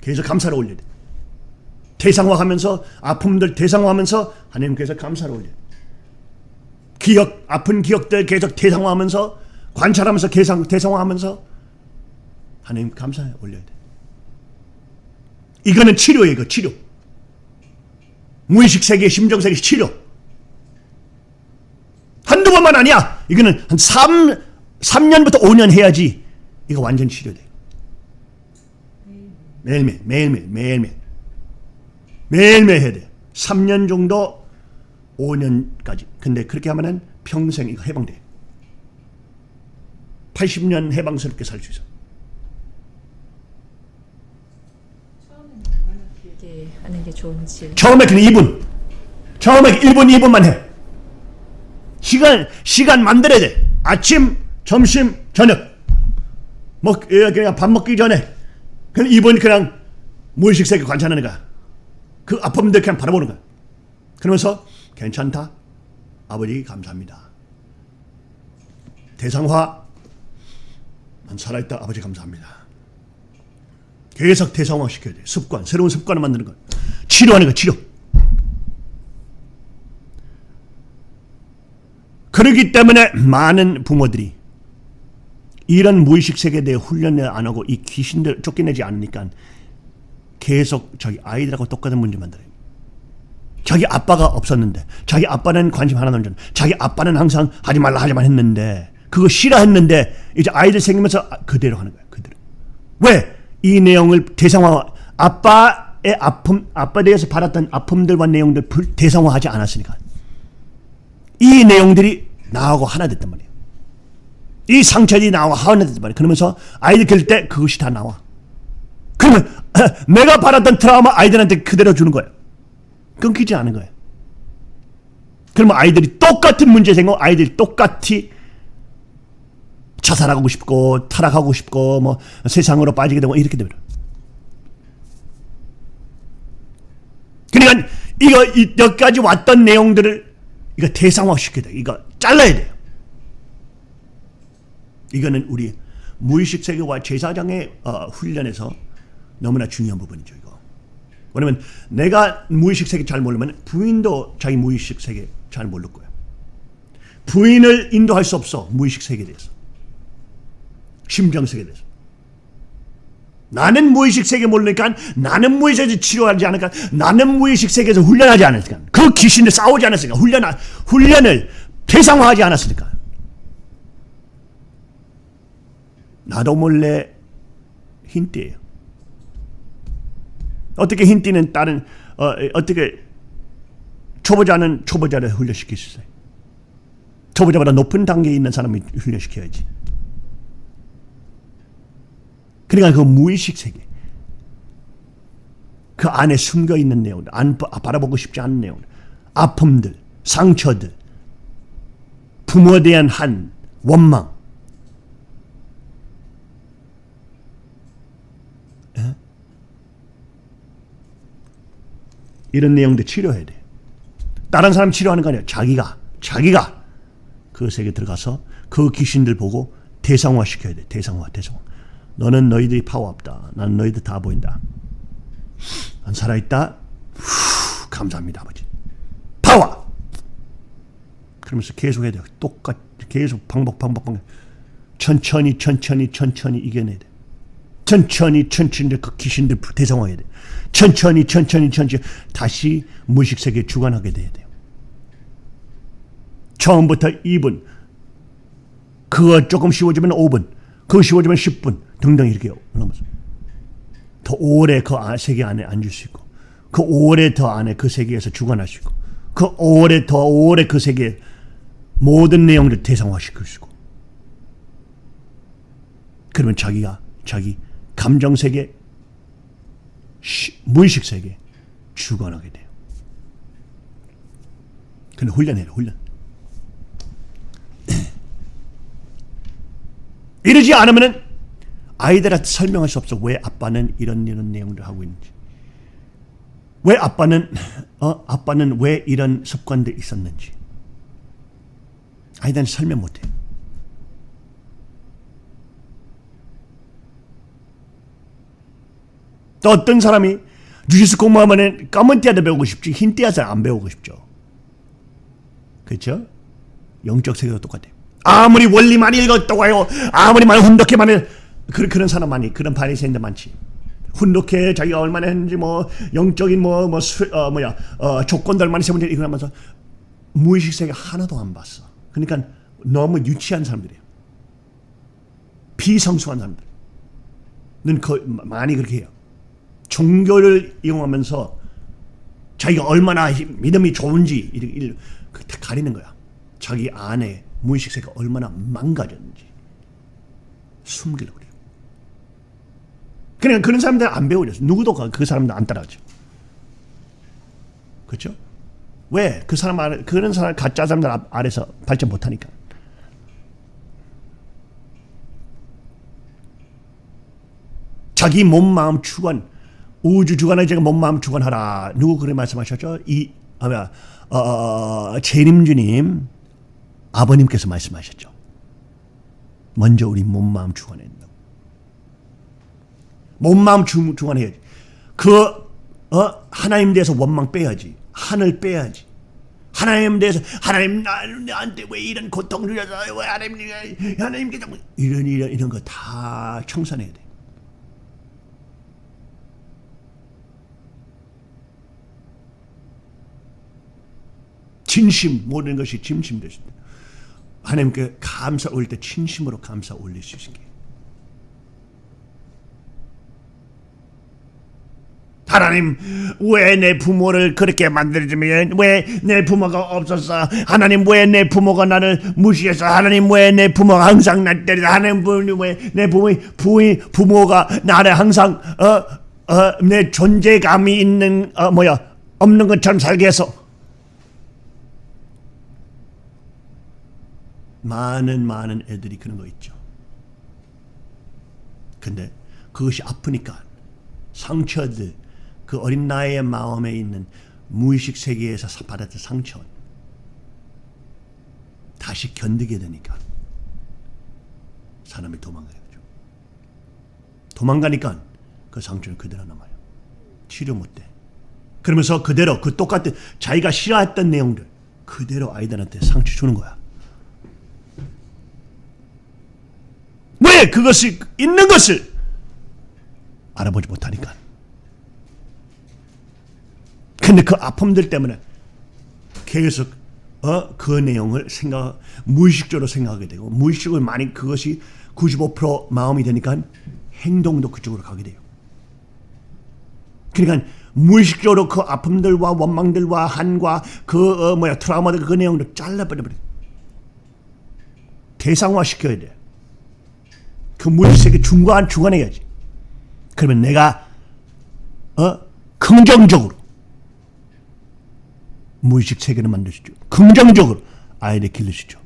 계속 감사를 올려야 돼. 대상화하면서 아픔들 대상화하면서 하나님께서 감사를 올려요. 기억 아픈 기억들 계속 대상화하면서 관찰하면서 계상 대상화하면서 하나님 감사해 올려야 돼. 이거는 치료예요, 이거 치료. 무의식 세계, 심정 세계 치료. 한두 번만 아니야. 이거는 한 3, 3년부터 5년 해야지 이거 완전 치료돼. 매일매일, 매일매일, 매일매일. 매일매일 해야 돼. 3년 정도 5년까지. 근데 그렇게 하면은 평생 이거 해방돼. 80년 해방스럽게 살 수 있어. 길게 하는 게 좋은지 처음에 그냥 2분. 처음에 1분, 2분만 해. 시간, 시간 만들어야 돼. 아침, 점심, 저녁. 먹, 예, 그냥 밥 먹기 전에. 2분 그냥 무의식 세계 관찰하는 거야. 그 아픔들 그냥 바라보는 거야. 그러면서 괜찮다. 아버지 감사합니다. 대상화. 난 살아있다. 아버지 감사합니다. 계속 대상화 시켜야 돼. 습관. 새로운 습관을 만드는 거야. 치료하는 거야. 치료. 그러기 때문에 많은 부모들이 이런 무의식 세계에 대해 훈련을 안 하고 이 귀신들 쫓겨내지 않으니까 계속 자기 아이들하고 똑같은 문제 만들어요. 자기 아빠가 없었는데 자기 아빠는 관심 하나도 안 줬는데 자기 아빠는 항상 하지 말라 하지만 했는데 그거 싫어했는데 이제 아이들 생기면서 그대로 하는 거예요. 그대로. 왜? 이 내용을 대상화 아빠의 아픔 아빠에 대해서 받았던 아픔들과 내용들 불- 대상화하지 않았으니까 이 내용들이 나하고 하나 됐단 말이에요. 이 상처들이 나와 하원했단 말이야. 그러면서 아이들 기를 때 그것이 다 나와. 그러면 (clears throat) 내가 받았던 트라우마 아이들한테 그대로 주는 거예요. 끊기지 않은 거예요. 그러면 아이들이 똑같은 문제 생겨 아이들이 똑같이 자살하고 싶고 타락하고 싶고 뭐 세상으로 빠지게 되고 이렇게 됩니다. 그러니까 이거 이- 여기까지 왔던 내용들을 이거 대상화시켜야 돼. 이거 잘라야 돼요. 이거는 우리 무의식 세계와 제사장의 어, 훈련에서 너무나 중요한 부분이죠. 이거. 왜냐면 내가 무의식 세계 잘 모르면 부인도 자기 무의식 세계 잘 모를 거야. 부인을 인도할 수 없어 무의식 세계에 대해서. 심정 세계에 대해서. 나는 무의식 세계 모르니까 나는 무의식 세계 치료하지 않으니까 나는 무의식 세계에서 훈련하지 않았으니까 그 귀신을 싸우지 않았으니까 훈련 훈련을 대상화하지 않았으니까 나도 몰래 흰띠예요. 어떻게 흰띠는 다른 어, 어떻게 초보자는 초보자를 훈련시킬 수 있어요. 초보자보다 높은 단계에 있는 사람이 훈련시켜야지. 그러니까 그 무의식 세계 그 안에 숨겨 있는 내용들 안 바- 바라보고 싶지 않은 내용들 아픔들 상처들 부모에 대한 한 원망 이런 내용들 치료해야 돼 다른 사람 치료하는 거 아니야 자기가 자기가 그 세계 들어가서 그 귀신들 보고 대상화 시켜야 돼 대상화 대상화 너는 너희들이 파워 없다. 난 너희들 다 보인다. 난 살아있다. 후, 감사합니다, 아버지. 파워! 그러면서 계속 해야 돼. 똑같, 계속 반복, 반복, 반복. 천천히, 천천히, 천천히 이겨내야 돼. 천천히, 천천히 그 귀신들 대상화해야 돼. 천천히, 천천히, 천천히 다시 무의식 세계에 주관하게 돼야 돼요. 처음부터 2분, 그거 조금 쉬워지면 5분, 그거 쉬워지면 10분 등등 이렇게 올라가면서 더 오래 그 아- 세계 안에 앉을 수 있고 그 오래 더 안에 그 세계에서 주관할 수 있고 그 오래 더 오래 그 세계 모든 내용들 대상화시킬 수 있고 그러면 자기가 자기 감정 세계 시- 무의식 세계 주관하게 돼요. 근데 훈련해요 훈련. (clears throat) 이러지 않으면은 아이들한테 설명할 수 없어. 왜 아빠는 이런 이런 내용들 하고 있는지. 왜 아빠는 (clears throat) 어 아빠는 왜 이런 습관들이 있었는지. 아이들한테 설명 못 해. 또 어떤 사람이 주짓수 공부하면 검은 띠아도 배우고 싶지 흰 띠아서 안 배우고 싶죠. 그렇죠? 영적 세계도 똑같아요. 아무리 원리 많이 읽었다고 해요. 아무리 많이 훈독해 많이 그, 그런 사람 많이 그런 바리새인들 많지. 훈독해 자기가 얼마나 했는지 뭐 영적인 뭐뭐 어, 뭐야 어, 조건들 많이 세분들 이거 하면서 무의식 세계 하나도 안 봤어. 그러니까 너무 유치한 사람들이에요. 비성숙한 사람들. 는 거, 많이 그렇게 해요. 종교를 이용하면서 자기가 얼마나 힘- 믿음이 좋은지 이렇게 일- 그다 가리는 거야. 자기 안에 무의식 세계가 얼마나 망가졌는지 숨기려고 그래요. 그러니까 그런 사람들 안 배우죠. 누구도 그- 그 사람들 안 따라하죠. 그렇죠? 왜? 그 사람 아래, 그런 사람 가짜 사람들 앞- 아래서 발전 못하니까. 자기 몸 마음 주관 우주 주관에 제가 몸 마음 주관하라 누구 그래 말씀하셨죠? 이 아, 뭐야 어, 어, 재림주님 아버님께서 말씀하셨죠. 먼저 우리 몸 마음 주관해야 된다고. 몸 마음 주, 주관해야지. 그 어, 하나님 대해서 원망 빼야지. 하늘 빼야지. 하나님 대해서 하나님 나, 나한테 왜 이런 고통 주셔서 왜 하나님 하나님께 자꾸 이런 이런 이런 거 다 청산해야 돼. 진심 모든 것이 진심 되신다. 하나님께 감사 올릴 때 진심으로 감사 올릴 수 있게. 하나님 왜 내 부모를 그렇게 만들어주면 왜 내 부모가 없었어 하나님 왜 내 부모가 나를 무시했어 하나님 왜 내 부모가 항상 날 때리다 하나님 왜내 부모 부인 부모가 나를 항상 어 어 내 존재감이 있는 어 뭐야 없는 것처럼 살게 해서 많은 많은 애들이 그런 거 있죠. 근데 그것이 아프니까 상처들 그 어린 나이의 마음에 있는 무의식 세계에서 받았던 상처 다시 견디게 되니까 사람이 도망가요. 도망가니까 그 상처는 그대로 남아요. 치료 못돼. 그러면서 그대로 그 똑같은 자기가 싫어했던 내용들 그대로 아이들한테 상처 주는 거야. 왜 그것이 있는 것을 알아보지 못하니까. 근데 그 아픔들 때문에 계속 어, 그 내용을 생각 무의식적으로 생각하게 되고 무의식을 많이 그것이 95% 마음이 되니까 행동도 그쪽으로 가게 돼요. 그러니까 무의식적으로 그 아픔들과 원망들과 한과 그 어, 뭐야 트라우마들 그 내용을 잘라버려 버려. 대상화 시켜야 돼. 그 무의식 세계 중간 중간에 해야지. 그러면 내가 어 긍정적으로 무의식 세계를 만드시죠. 긍정적으로 아이를 길러시죠.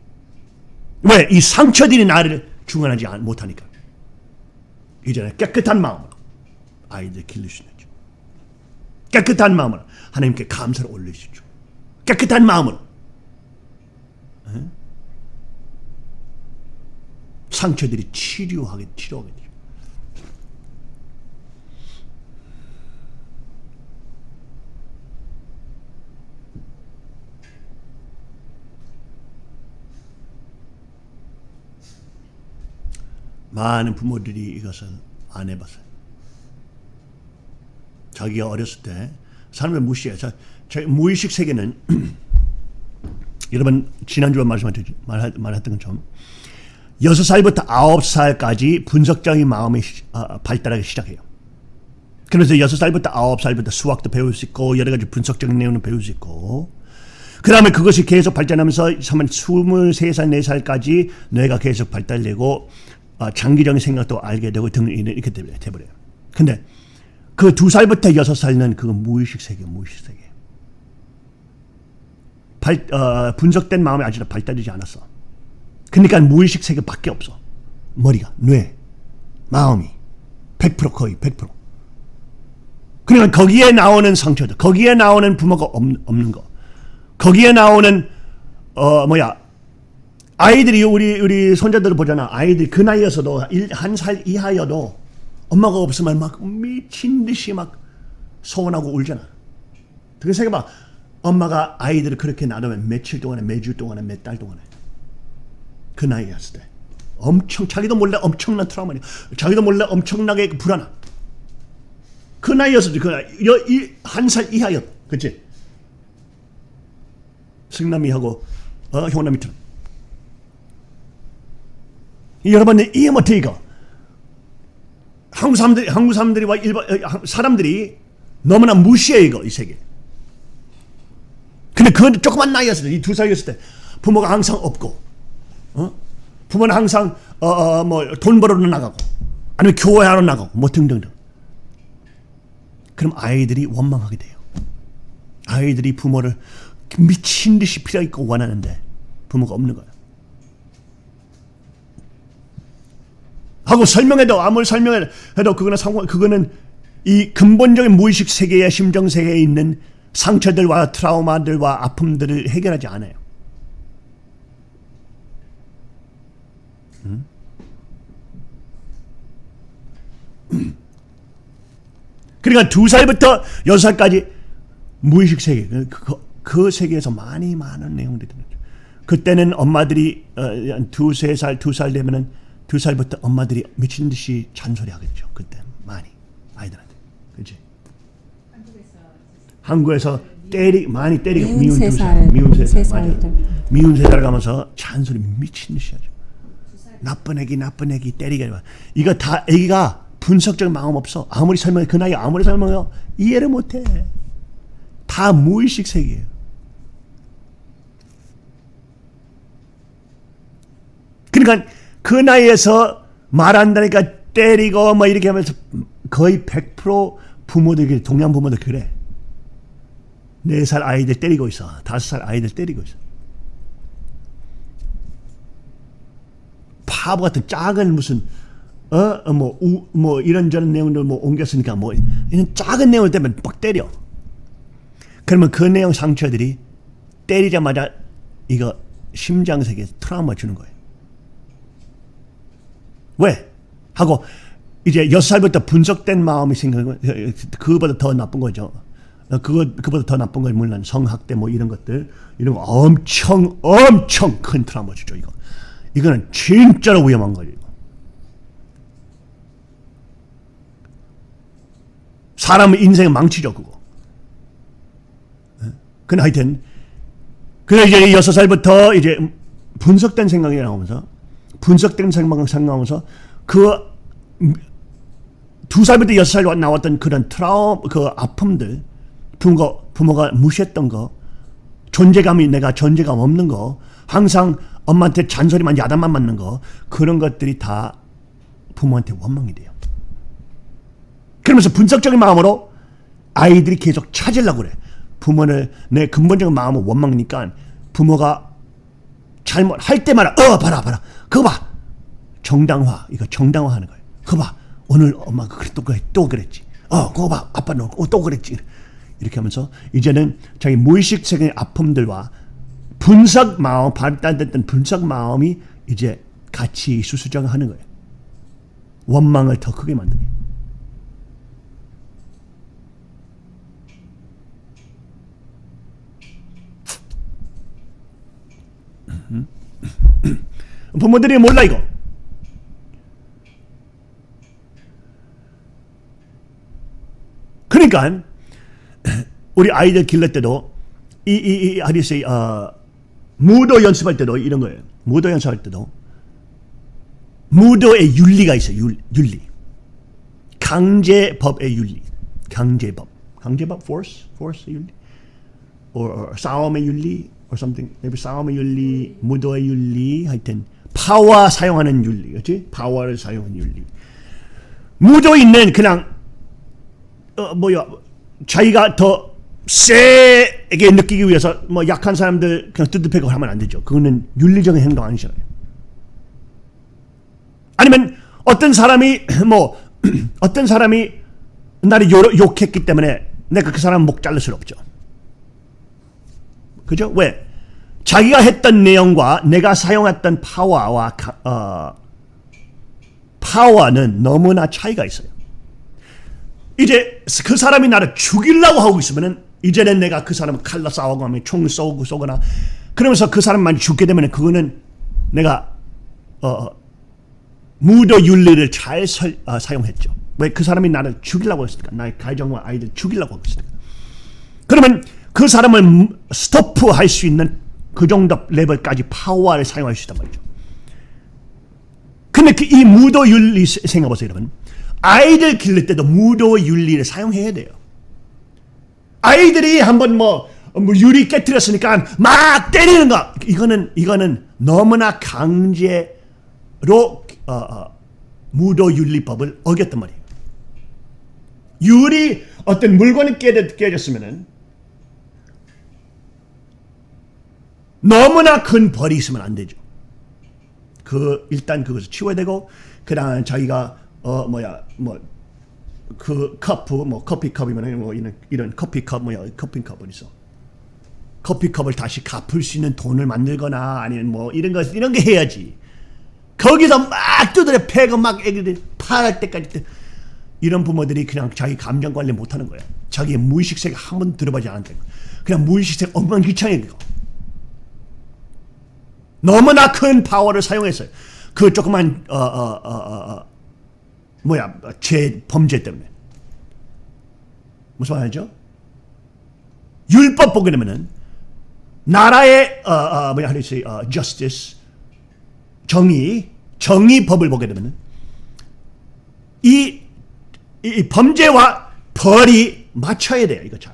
왜? 이 상처들이 나를 중간하지 못하니까. 이제는 깨끗한 마음으로 아이들 길러시죠. 깨끗한 마음으로 하나님께 감사를 올리시죠. 깨끗한 마음으로 상처들이 치료하게 치료하게 돼요. 많은 부모들이 이것을 안 해봤어요. 자기가 어렸을 때 사람을 무시해. 자, 자 무의식 세계는 (clears throat) 여러분 지난주에 말씀하셨 말했던 것처럼 여섯 살부터 아홉 살까지 분석적인 마음이 어, 발달하기 시작해요. 그래서 여섯 살부터 아홉 살부터 수학도 배울 수 있고 여러 가지 분석적인 내용을 배울 수 있고 그 다음에 그것이 계속 발전하면서 23살, 4살까지 뇌가 계속 발달되고 어, 장기적인 생각도 알게 되고 등 이렇게 돼버려요. 근데 그 두 살부터 여섯 살은 그 무의식 세계, 무의식 세계. 발, 어, 분석된 마음이 아직 발달되지 않았어. 그러니까 무의식 세계밖에 없어. 머리가, 뇌, 마음이 100% 거의 100%. 그러니까 거기에 나오는 상처들, 거기에 나오는 부모가 없, 없는 거, 거기에 나오는 어 뭐야 아이들이 우리 우리 손자들을 보잖아. 아이들 그 나이여서도 한 살 이하여도 엄마가 없으면 막 미친 듯이 막 서운하고 울잖아. 그렇게 생각해봐. 엄마가 아이들을 그렇게 놔두면 며칠 동안에 매주 동안에 몇 달 동안에 그 나이였을 때. 엄청 자기도 몰래 엄청난 트라우마니. 자기도 몰래 엄청나게 불안함. 그 나이였을 때그한 살 이하였 그치? 승남이하고 어, 형남이처럼 여러분 이해 못해 이거 한국 사람들이 한국 사람들이와 일반 사람들이 너무나 무시해 이거 이 세계. 근데 그 조그만 나이였을 때 이 두 살이었을 때 부모가 항상 없고 어? 부모는 항상 어, 어, 뭐돈 벌러 나가고 아니면 교회하러 나가고 뭐 등등등. 그럼 아이들이 원망하게 돼요. 아이들이 부모를 미친 듯이 필요 있고 원하는데 부모가 없는 거야. 하고 설명해도 아무리 설명해도 그거는 상관 그거는 이 근본적인 무의식 세계의 심정 세계에 있는 상처들과 트라우마들과 아픔들을 해결하지 않아요. (clears throat) 그러니까 두 살부터 여섯 살까지 무의식 세계 그, 그, 그 세계에서 많이 많은 내용들이 들어죠. 그때는 엄마들이 어, 두세 살, 두 살 되면은 두 살부터 엄마들이 미친 듯이 잔소리 하겠죠. 그때 많이 아이들한테, 그렇지? 한국에서 때리 많이 때리고 미운 세 살, 미운 세 살, 살 맞아. 미운 세 살 가면서 잔소리 미친 듯이 하죠. 나쁜 애기 나쁜 애기 때리게 이거 다 애기가 분석적 마음 없어. 아무리 설명해 그 나이 아무리 설명해요 이해를 못해. 다 무의식 세계예요. 그러니까 그 나이에서 말한다니까 때리고 뭐 이렇게 하면서 거의 100% 부모들이 동양 부모들 그래. 4살 아이들 때리고 있어. 5살 아이들 때리고 있어. 바보 같은 작은 무슨 어뭐 뭐 이런저런 내용들 뭐 옮겼으니까 뭐 이런 작은 내용을 때문에 막 때려. 그러면 그 내용 상처들이 때리자마자 이거 심장 세계에 트라우마 주는 거예요. 왜? 하고 이제 여섯 살부터 분석된 마음이 생기는 거 그거보다 더 나쁜 거죠. 어, 그거 그보다 더 나쁜 건 물론 성학대 뭐 이런 것들 이런 거 엄청 엄청 큰 트라우마 주죠 이거. 이거는 진짜로 위험한 거예요. 사람의 인생 망치죠 그거. 근데 하여튼 그래 이제 여섯 살부터 이제 분석된 생각이 나오면서 분석된 생각 생각하면서 그 두 살부터 여섯 살 나왔던 그런 트라우 그 아픔들 부모 부모가 무시했던 거 존재감이 내가 존재감 없는 거 항상 엄마한테 잔소리만 야단만 맞는 거 그런 것들이 다 부모한테 원망이 돼요. 그러면서 분석적인 마음으로 아이들이 계속 찾으려고 그래. 부모를 내 근본적인 마음은 원망이니까 부모가 잘못할 때마다 어 봐라 봐라 그거 봐 정당화 이거 정당화하는 거예요. 그거 봐 오늘 엄마가 그래 또 그래 또 그랬지. 어 그거 봐 아빠는 어, 또 그랬지. 이렇게 하면서 이제는 자기 무의식 세계의 아픔들과 분석 마음 발달됐던 분석 마음이 이제 같이 수수정하는 거예요. 원망을 더 크게 만드게. (coughs) 부모들이 몰라 이거. 그러니까 (coughs) 우리 아이들 길러 때도 이 이이 하리스 어, 무도 연습할 때도 이런 거예요. 무도 연습할 때도 무도의 윤리가 있어요. 윤, 윤리. 강제법의 윤리. 강제법. 강제법 force force 윤리. or, or 싸움의 윤리 or something. maybe 싸움의 윤리, 무도의 윤리 하여튼 파워 사용하는 윤리. 그렇지? 파워를 사용하는 윤리. 무도 있는 그냥 어, 뭐야 자기가 더 세게 느끼기 위해서 뭐 약한 사람들 그냥 뜯어패고 하면 안 되죠. 그거는 윤리적인 행동 아니잖아요. 아니면 어떤 사람이 (clears throat) 뭐 (clears throat) 어떤 사람이 나를 욕, 욕했기 때문에 내가 그 사람 목 자를 수 없죠. 그죠? 왜? 자기가 했던 내용과 내가 사용했던 파워와 어, 파워는 너무나 차이가 있어요. 이제 그 사람이 나를 죽이려고 하고 있으면은 이제는 내가 그 사람을 칼로 싸우고 하면 총 쏘고 쏘거나 그러면서 그 사람만 죽게 되면 그거는 내가 어, 무도 윤리를 잘 설, 어, 사용했죠. 왜 그 사람이 나를 죽이려고 했으니까 나의 가정과 아이들 죽이려고 했으니까. 그러면 그 사람을 스토프할 수 있는 그 정도 레벨까지 파워를 사용할 수 있단 말이죠. 근데 그 이 무도 윤리 생각해보세요, 여러분. 아이들 기를 때도 무도 윤리를 사용해야 돼요. 아이들이 한번 뭐, 뭐 유리 깨뜨렸으니까 막 때리는 거 이거는 이거는 너무나 강제로 어, 어, 무도 윤리법을 어겼단 말이에요. 유리 어떤 물건이 깨졌, 깨졌으면은 너무나 큰 벌이 있으면 안 되죠. 그 일단 그것을 치워야 되고 그다음 자기가 어 뭐야 뭐 그 커프 뭐 커피컵이면 뭐 이런 이런 커피컵 뭐야 커피컵은 있어. 커피컵을 다시 갚을 수 있는 돈을 만들거나 아니면 뭐 이런 거 이런 게 해야지. 거기서 막 두드려 패고 막 애기들 파할 때까지 이런 부모들이 그냥 자기 감정 관리 못 하는 거야. 자기의 무의식 세계 한 번 들어보지 않았다. 그냥 무의식 세계 엉망진창이야 그거. 너무나 큰 파워를 사용했어요. 그 조그만 어, 어, 어, 어, 뭐야 죄 범죄 때문에 무슨 말이죠? 율법 보게 되면은 나라의 어, 어, 뭐야 하듯이 어, justice 정의 정의 법을 보게 되면은 이 이, 이 범죄와 벌이 맞춰야 돼요. 이거 잘.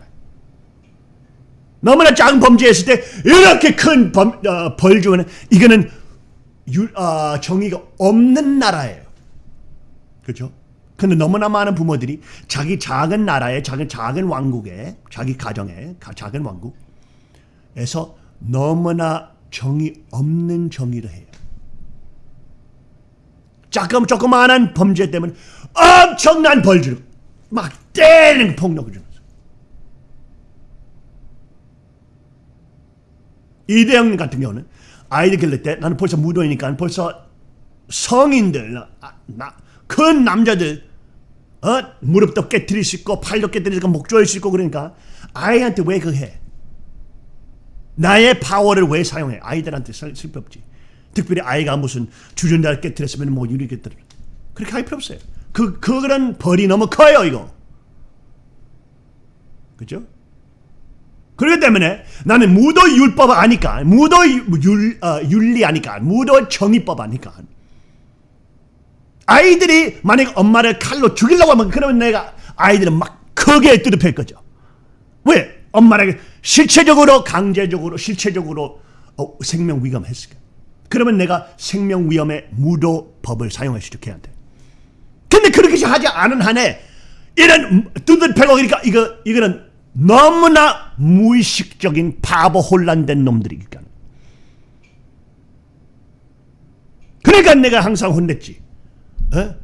너무나 작은 범죄했을 때 이렇게 큰 범, 어, 벌 주면 이거는 유, 어, 정의가 없는 나라예요. 그렇죠? 근데 너무나 많은 부모들이 자기 작은 나라에 작은 작은 왕국에 자기 가정에 가- 작은 왕국에서 너무나 정의 없는 정의를 해요. 조금 조그마한 범죄 때문에 엄청난 벌 주고 막 때리는 폭력을 주면서 이대영 같은 경우는 아이들 길를 때 나는 벌써 무도이니까 벌써 성인들 아, 나, 큰 남자들 어? 무릎도 깨뜨릴 수 있고 팔도 깨뜨릴 수 있고 목 조일 수 있고 그러니까 아이한테 왜 그거 해? 나의 파워를 왜 사용해? 아이들한테 쓸, 쓸필요 없지. 특별히 아이가 무슨 주전자를 깨뜨렸으면 뭐 유리 깨뜨려. 그렇게 할 필요 없어요. 그, 그런 벌이 너무 커요, 이거. 그죠? 그렇기 때문에 나는 무도 율법 아니까, 무도 율, 어, 윤리 아니까, 무도 정의법 아니까. 아이들이 만약 엄마를 칼로 죽이려고 하면 그러면 내가 아이들은 막 크게 뚜드릴 거죠. 왜? 엄마에게 실체적으로 강제적으로 실체적으로 어, 생명 위험했을까? 그러면 내가 생명 위험의 무도법을 사용할 수 있게 해야 돼. 근데 그렇게 하지 않은 한에 이런 두들 패고 그러니까 이거 이거는 너무나 무의식적인 바보 혼란된 놈들이니까. 그러니까 내가 항상 혼냈지. 어?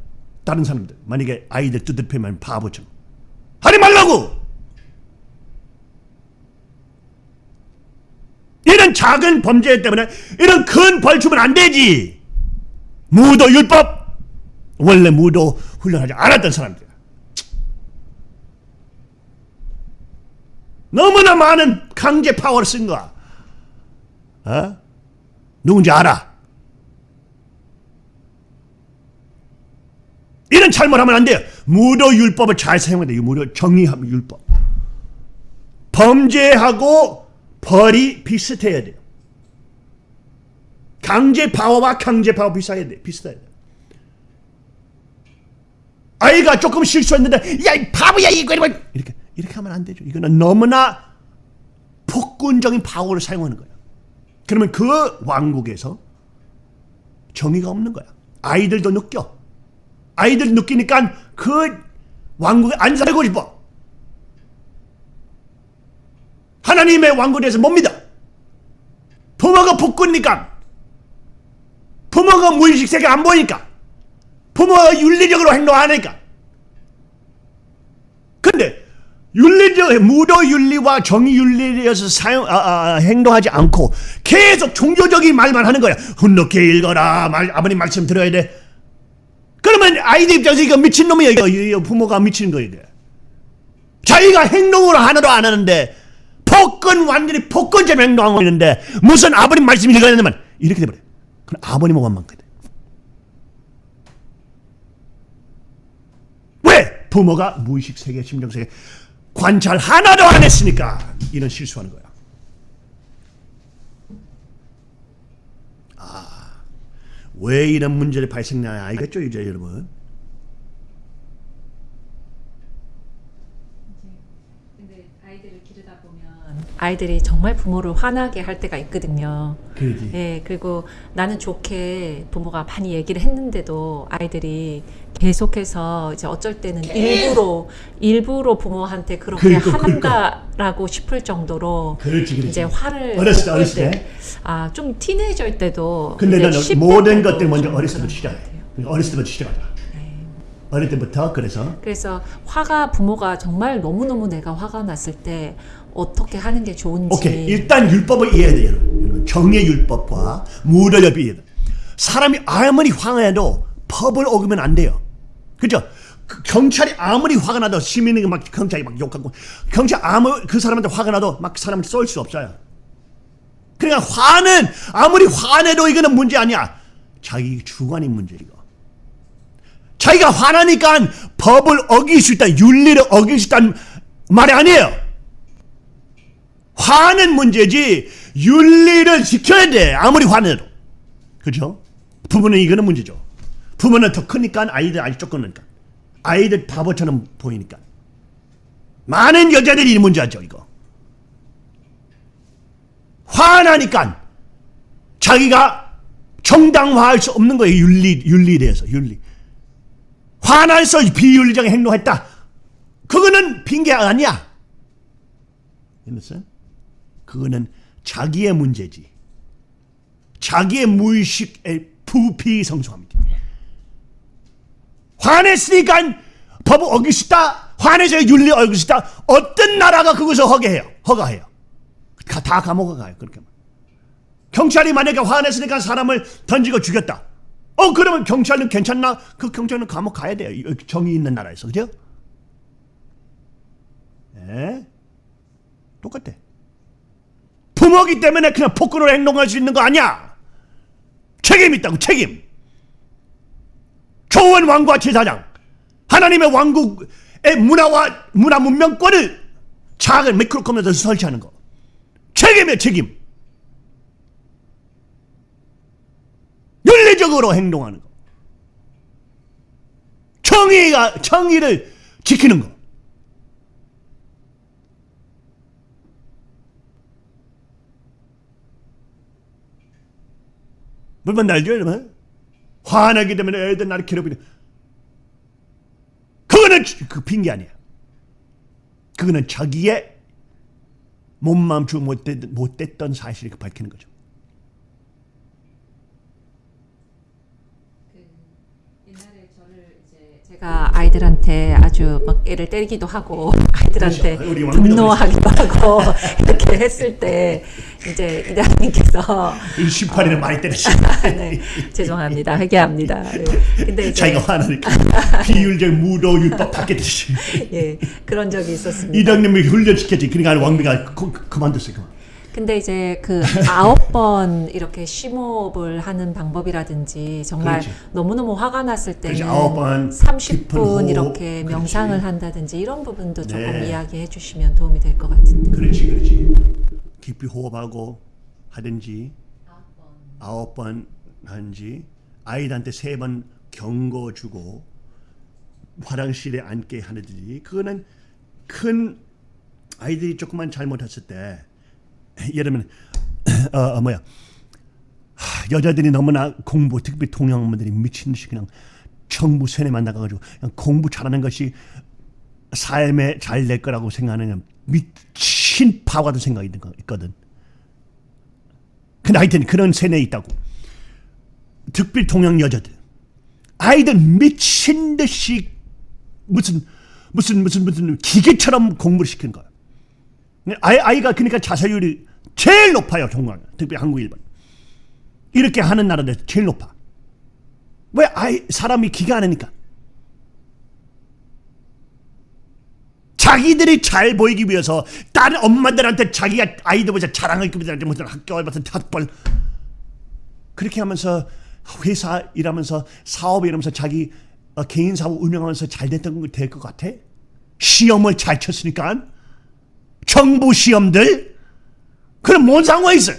다른 사람들 만약에 아이들 두들 패면 바보처럼 하지 말라고. 이런 작은 범죄 때문에 이런 큰 벌 주면 안 되지. 무도 율법 원래 무도 훈련하지 않았던 사람들. 너무나 많은 강제 파워를 쓴 거야. 어? 누군지 알아. 이런 잘못하면 안 돼요. 무도 율법을 잘 사용해야 돼요. 무도 정의함 율법. 범죄하고 벌이 비슷해야 돼요. 강제 파워와 강제 파워 비슷해야 돼. 비슷해야 돼. 아이가 조금 실수했는데 야 이 바보야 이거 이거 이렇게 이렇게 하면 안 되죠. 이거는 너무나 폭군적인 파워를 사용하는 거예요. 그러면 그 왕국에서 정의가 없는 거야. 아이들도 느껴. 아이들 느끼니까 그 왕국에 안 살고 싶어. 하나님의 왕국에서 못 믿어. 부모가 폭군니까 부모가 무의식 세계 안 보니까 부모가 윤리적으로 행동 안 하니까 근데 윤리적 무도 윤리와 정의 윤리에서 사용 아, 아, 행동하지 않고 계속 종교적인 말만 하는 거야. 훈독해 읽어라. 말, 아버님 말씀 들어야 돼. 그러면 아이들 입장에서 이거 미친 놈이야. 이거, 이거 부모가 미친 거야 이게. 자기가 행동을 하나도 안 하는데 폭군 완전히 폭군처럼 행동하고 있는데 무슨 아버님 말씀이 읽어야 되면 이렇게 돼버려. 그럼 아버님은 원망거든 왜? 부모가 무의식 세계 심정 세계 관찰 하나도 안 했으니까 이런 실수하는 거야. 아, 왜 이런 문제를 발생나야 알겠죠 이제 여러분 근데 아이들을 기르다 보면 아이들이 정말 부모를 화나게 할 때가 있거든요. 그러지 예, 그리고 나는 좋게 부모가 많이 얘기를 했는데도 아이들이 계속해서 이제 어쩔 때는 일부러 일부러 부모한테 그렇게 그러니까, 한다라고 싶을 정도로 그렇지 그렇지 이제 화를 어렸을 때, 낼 어렸을 때. 아, 좀 티네이저일 때도 근데 나는 10대 모든 것들 먼저 좀 어렸을 때부터 시작해. 어렸을 때부터 시작하자. 어릴 때부터 그래서 그래서 화가 부모가 정말 너무너무 내가 화가 났을 때 어떻게 하는 게 좋은지 오케이 일단 율법을 이해해야 돼요. 정의 율법과 이해해. 사람이 아무리 화해도 법을 어기면 안 돼요. 그죠? 그 경찰이 아무리 화가 나도 시민이 막 경찰이 막 욕하고 경찰 아무 그 사람한테 화가 나도 막 사람을 쏠 수 없어요. 그러니까 화는 아무리 화내도 이거는 문제 아니야. 자기 주관이 문제 이거. 자기가 화나니까 법을 어길 수 있다, 윤리를 어길 수 있다는 말이 아니에요. 화는 문제지 윤리를 지켜야 돼. 아무리 화내도. 그죠? 부모는 이거는 문제죠. 부모는 더 크니까 아이들 아직 조금 크니까. 아이들 바보처럼 보이니까 많은 여자들이 이 문제죠 이거 화나니까 자기가 정당화할 수 없는 거예요 윤리 윤리에 대해서 윤리 화나서 비윤리적인 행동했다 그거는 핑계 아니야 알았어요? 그거는 자기의 문제지. 자기의 무의식에 부피 성숙합니다. 화냈으니까 법을 어기시다 화내서 윤리 어기시다. 어떤 나라가 그것을 허가해요? 허가해요. 다, 다 감옥에 가요 그렇게 하면. 경찰이 만약에 화냈으니까 사람을 던지고 죽였다. 어 그러면 경찰은 괜찮나? 그 경찰은 감옥 가야 돼요. 이- 정의 있는 나라에서. 그죠? 예? 똑같아 부모기 때문에 그냥 폭군으로 행동할 수 있는 거 아니야. 책임 있다고 책임. 좋은 왕과 제사장 하나님의 왕국의 문화와 문화 문명권을 작은 미크로컴에서 설치하는 거. 책임이야 책임. 윤리적으로 행동하는 거. 정의가 정의를 지키는 거 물론 날죠 여러분. 화나기 때문에 애들 나를 괴롭히는. 그거는 그 핑계 아니야. 그거는 자기의 몸맘주 못됐, 못됐던 사실을 밝히는 거죠 제가 아이들한테 아주 막 애를 때리기도 하고 아이들한테 그렇죠. 분노하기도 하고 (laughs) 이렇게 했을 때 이제 이다님께서 18일을 (laughs) 많이 때렸어 (laughs) 네, 죄송합니다 회개합니다. 네. 근데 자기가 화나니까 비율적 무도 율법 받겠듯이 예 그런 적이 있었습니다. 이장님이 훈련시켰지 그러니까 왕비가 그, 그만뒀어요 그만. 근데 이제 그 아홉 (laughs) 번 이렇게 심호흡을 하는 방법이라든지 정말 그렇지. 너무너무 화가 났을 때는 그렇지, 번 깊은 30분 호흡. 이렇게 그렇지. 명상을 한다든지 이런 부분도 조금 네. 이야기해 주시면 도움이 될 것 같은데. 그렇지 그렇지 깊이 호흡하고 하든지 아홉 번 하든지 아이들한테 세 번 경고 주고 화장실에 앉게 하든지 그거는 큰 아이들이 조금만 잘못했을 때 예를 들면 어, 어 뭐야 하, 여자들이 너무나 공부 특히 동양분들이 미친 듯이 그냥 정부 세뇌만 나가가지고 그냥 공부 잘하는 것이 삶에 잘 될 거라고 생각하는 미친 바보 같은 생각이 있거든. 근데 하여튼 그런 세뇌 있다고. 특히 동양 여자들 아이들 미친 듯이 무슨 무슨 무슨 무슨 기계처럼 공부를 시키는 거야. 아이 아이가 그러니까 자살률이 제일 높아요 정말 특히 한국 일본 이렇게 하는 나라들 제일 높아. 왜 아이 사람이 기가 안 하니까. 자기들이 잘 보이기 위해서 다른 엄마들한테 자기가 아이들보다 자랑하기 위해서 무슨 학교 무슨 학벌 그렇게 하면서 회사 일하면서 사업 일하면서 자기 어, 개인 사업 운영하면서 잘 됐던 거 될 것 같아? 시험을 잘 쳤으니까 정부 시험들 그럼 뭔 상관이 있어?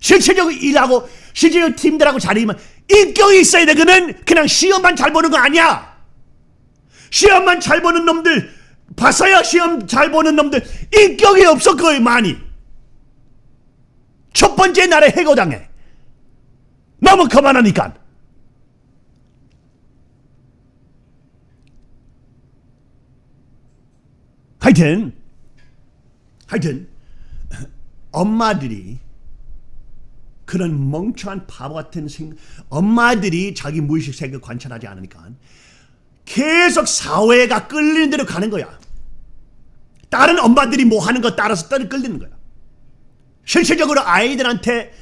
실체적으로 일하고 실제적으로 팀들하고 잘 일하면 인격이 있어야 돼. 그는 그냥 시험만 잘 보는 거 아니야. 시험만 잘 보는 놈들 봤어요? 시험 잘 보는 놈들 인격이 없어 거의 많이. 첫 번째 날에 해고당해. 너무 그만하니까. 하여튼 하여튼 엄마들이 그런 멍청한 바보 같은 생각 엄마들이 자기 무의식 세계 관찰하지 않으니까 계속 사회가 끌리는 대로 가는 거야. 다른 엄마들이 뭐 하는 거 따라서 떠 끌리는 거야. 실질적으로 아이들한테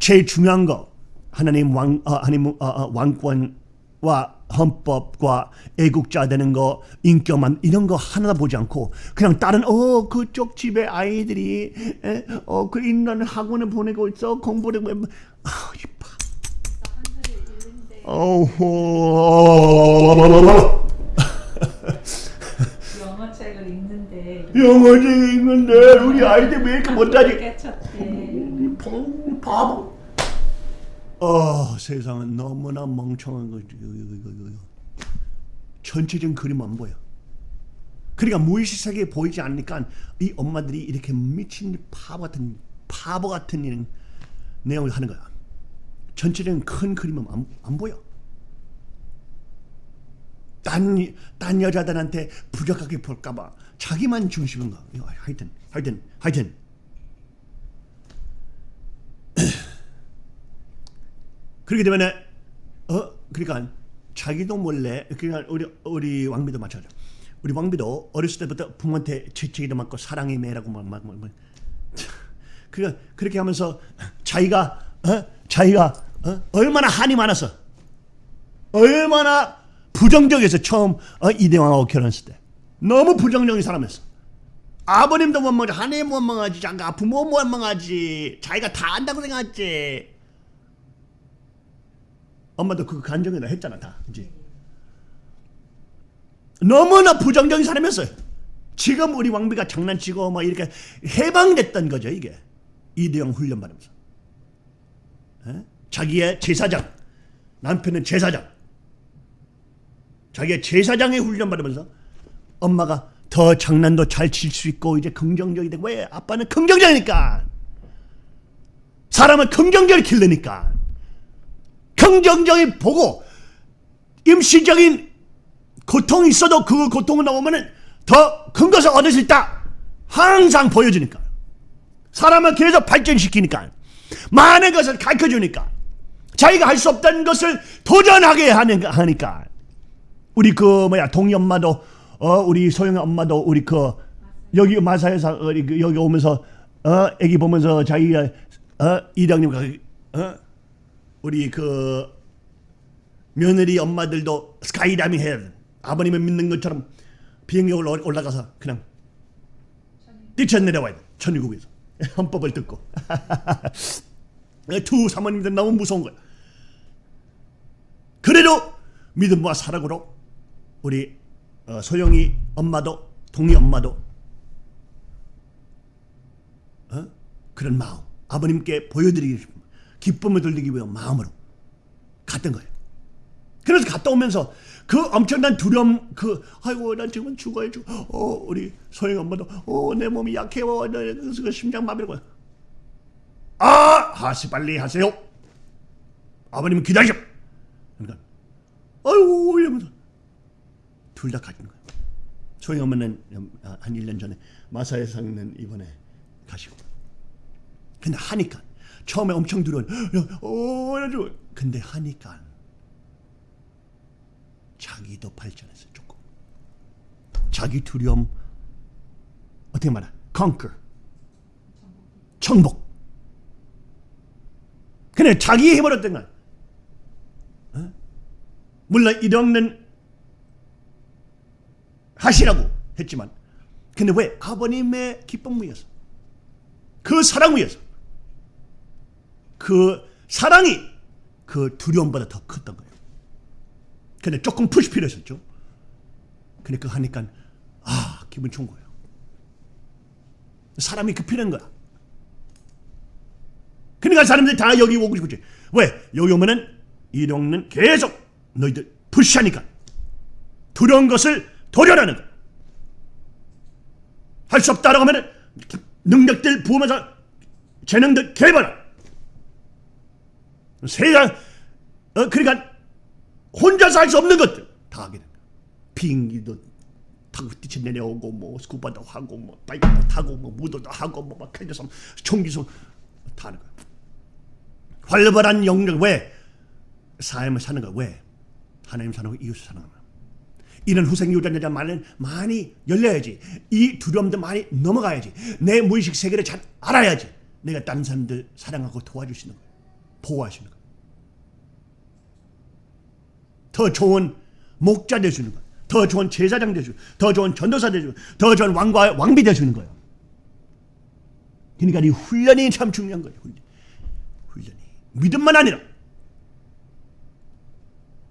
제일 중요한 거 하나님 왕 어, 하나님 어, 어, 왕권과 헌법과 애국자 되는 거 인격만 이런 거 하나 보지 않고 그냥 다른 어 그쪽 집에 아이들이 에, 어그 있는 학원에 보내고 있어 공부를 왜 아, 이봐. 어허 영어 책을 읽는데 영어책 읽는데 우리 아이들 왜 이렇게 못하지? 바보. 어 세상은 너무나 멍청한 이거. 전체적인 그림 안 보여. 그러니까 무의식 세계에 보이지 않으니까 이 엄마들이 이렇게 미친 바보 같은 바보 같은 이런 내용을 하는 거야. 전체적인 큰 그림은 안, 안 보여. 딴, 딴 여자들한테 부족하게 볼까봐 자기만 중심인가. 하여튼, 하여튼, 하여튼. 그렇게 되면 어 그러니까 자기도 몰래 그러니까 우리 우리 왕비도 마찬가지. 우리 왕비도 어렸을 때부터 부모한테 재채기도 맞고 사랑의 매라고 막막 막, 막. (laughs) 그러니까 그렇게 하면서 자기가 어 자기가 어? 얼마나 한이 많았어. 얼마나 부정적이어서 처음 어, 이대왕하고 결혼했을 때 너무 부정적인 사람이었어. 아버님도 원망하지, 하나님 원망하지, 장가 부모 원망하지, 자기가 다 안다고 생각했지. 엄마도 그 감정에다 했잖아 다 이제. 너무나 부정적인 사람이었어요. 지금 우리 왕비가 장난치고 막 이렇게 해방됐던 거죠 이게 이대영 훈련 받으면서. 에? 자기의 제사장, 남편은 제사장. 자기의 제사장의 훈련 받으면서 엄마가 더 장난도 잘 칠 수 있고 이제 긍정적이 되고 왜 아빠는 긍정적이니까 사람은 긍정적을 길르니까 긍정적인 보고 임시적인 고통이 있어도 그 고통을 넘으면 더 큰 것을 얻을 수 있다. 항상 보여주니까. 사람을 계속 발전시키니까. 많은 것을 가르쳐주니까. 자기가 할 수 없다는 것을 도전하게 하니까. 우리 그 뭐야 동희 엄마도 어 우리 소영 엄마도 우리 그 여기 마사에서 우리 그 여기 오면서 어 애기 보면서 자기가 어 이장님과 어 우리 그 며느리 엄마들도 스카이다이빙 해야 돼. 아버님을 믿는 것처럼 올라 올라가서 그냥 뛰쳐 내려와야 돼. 천국에서 (laughs) 헌법을 듣고 (laughs) 두 사모님들 너무 무서운 거야. 그래도 믿음과 사랑으로 우리 어, 소영이 엄마도 동희 엄마도 어? 그런 마음 아버님께 보여드리기 싶은 기쁨을 돌리기 위한 마음으로 갔던 거예요. 그래서 갔다 오면서 그 엄청난 두려움 그 아이고 난 지금 죽어야 죽어 어 우리 소영 엄마도 어내 몸이 약해요 내그 심장 마비고 아 하시 빨리 하세요 아버님 기다리셔 그러니까 아이고 이러면서 둘다 가진 거예요. 소영 엄마는 한 1년 전에 마사에 상는 이번에 가시고. 근데 하니까 처음에 엄청 두려운 어 이러죠. 근데 하니까 자기도 발전했어요 조금. 자기 두려움 어떻게 말해? conquer 정복. 근데 자기 어떤 건 어? 물론 이령는 하시라고 했지만 근데 왜 아버님의 기쁨 위해서 그 사랑 위해서 그 사랑이 그 두려움보다 더 컸던 거예요. 근데 조금 푸시 필요했었죠. 그거 하니까 아 기분 좋은 거예요. 사람이 급히는 거야. 그러니까 사람들이 다 여기 오고 싶지. 왜? 여기 오면은 이령는 계속 너희들 푸시하니까 두려운 것을 도전하는 거야. 할 수 없다라고 하면 능력들 부으면서 재능들 개발하. 세상 어 그러니까 혼자서 할수 없는 것들 다 하게 된다. 비행기도 타고 뛰쳐 내려오고 뭐 스쿠버도 하고 뭐 바이크도 타고 뭐 무도도 하고 뭐막 칼려서 총기소 다 하는 거야. 활발한 영역 왜 삶을 사는 거야 왜 하나님 사는 거 이웃을 사는 거야. 이런 후생 유전자 많은 많이 열려야지. 이 두려움도 많이 넘어가야지. 내 무의식 세계를 잘 알아야지. 내가 다른 사람들 사랑하고 도와주시는 거예요. 보호하시는 거예요. 더 좋은 목자 되주는 거예요. 더 좋은 제사장 되주고, 더 좋은 전도사 되주고, 더 좋은 왕과 왕비 되주는 거예요. 그러니까 이 훈련이 참 중요한 거예요. 훈련. 훈련이 믿음만 아니라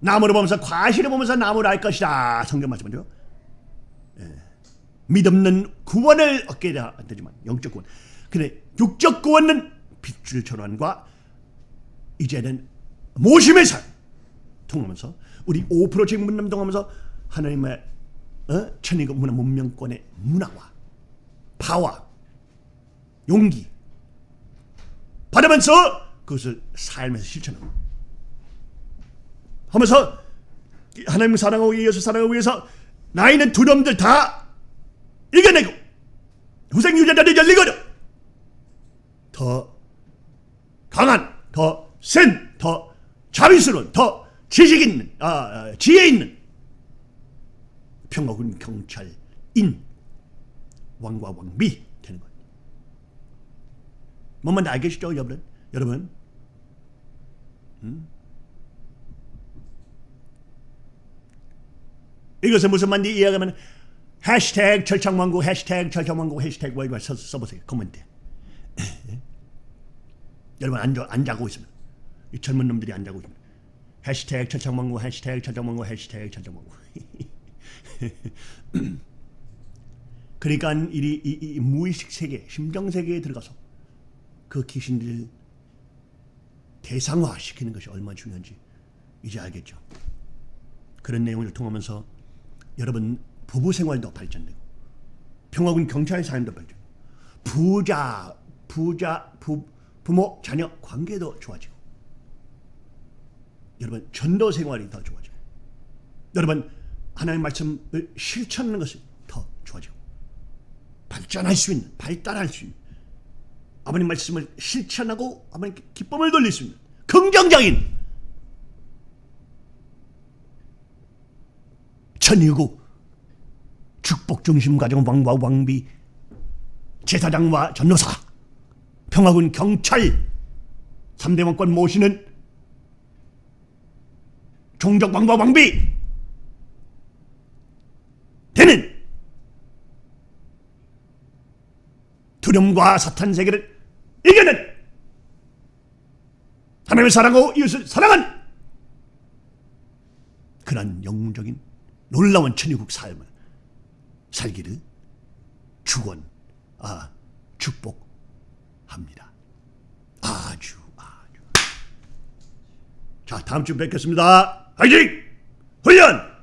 나무를 보면서 과실을 보면서 나무를 알 것이다. 성경 말씀이죠. 예. 믿없는 구원을 얻게 되지만 영적 구원. 근데 육적 구원은 빗줄 전환과 이제는 모심의 삶 통하면서 우리 5% 직 문남동하면서 하나님의 어? 천의국 문화 문명권의 문화와 파와 용기 받으면서 그것을 삶에서 실천하고 하면서 하나님 사랑하고 예수 사랑하기 위해서 나 있는 두려움들 다 이겨내고 후생 유전자를 열리거든 더 센 더 자비스러운 더 지식 있는 아, 아, 지혜 있는 평화군 경찰인 왕과 왕비 되는 거예요. 뭔 말인지 알겠죠, 여러분? 여러분, 음? 이것은 무슨 말인지 이해하면 해시태그 철창왕국 해시태그 철창왕국 해시태그 월말 써, 써보세요. 코멘트. (laughs) 여러분 안, 자, 안 자고 있으면 이 젊은 놈들이 안 자고 있으면 해시태그 철창왕국 해시태그 철창왕국 해시태그 철창왕국 (laughs) 그러니까 이, 이, 이 무의식 세계, 심정 세계에 들어가서 그 귀신들 대상화 시키는 것이 얼마나 중요한지 이제 알겠죠. 그런 내용을 통하면서 여러분 부부 생활도 발전되고 평화군 경찰 삶도 발전. 부자 부자 부 부모 자녀 관계도 좋아지고 여러분 전도 생활이 더 좋아지고 여러분 하나님의 말씀을 실천하는 것이 더 좋아지고 발전할 수 있는 발달할 수 있는 아버님 말씀을 실천하고 아버님께 기쁨을 돌릴 수 있는 긍정적인 천일국 축복 중심 가정 왕과 왕비 제사장과 전노사 평화군 경찰 3대 왕권 모시는 종족 왕과 왕비 되는 두려움과 사탄 세계를 이겨낸 하나님을 사랑하고 이웃을 사랑한 그런 영웅적인 놀라운 천의국 삶을 살기를 축원, 아 축복합니다. 아주 아주. 자 다음 주 뵙겠습니다. 화이팅! 훈련!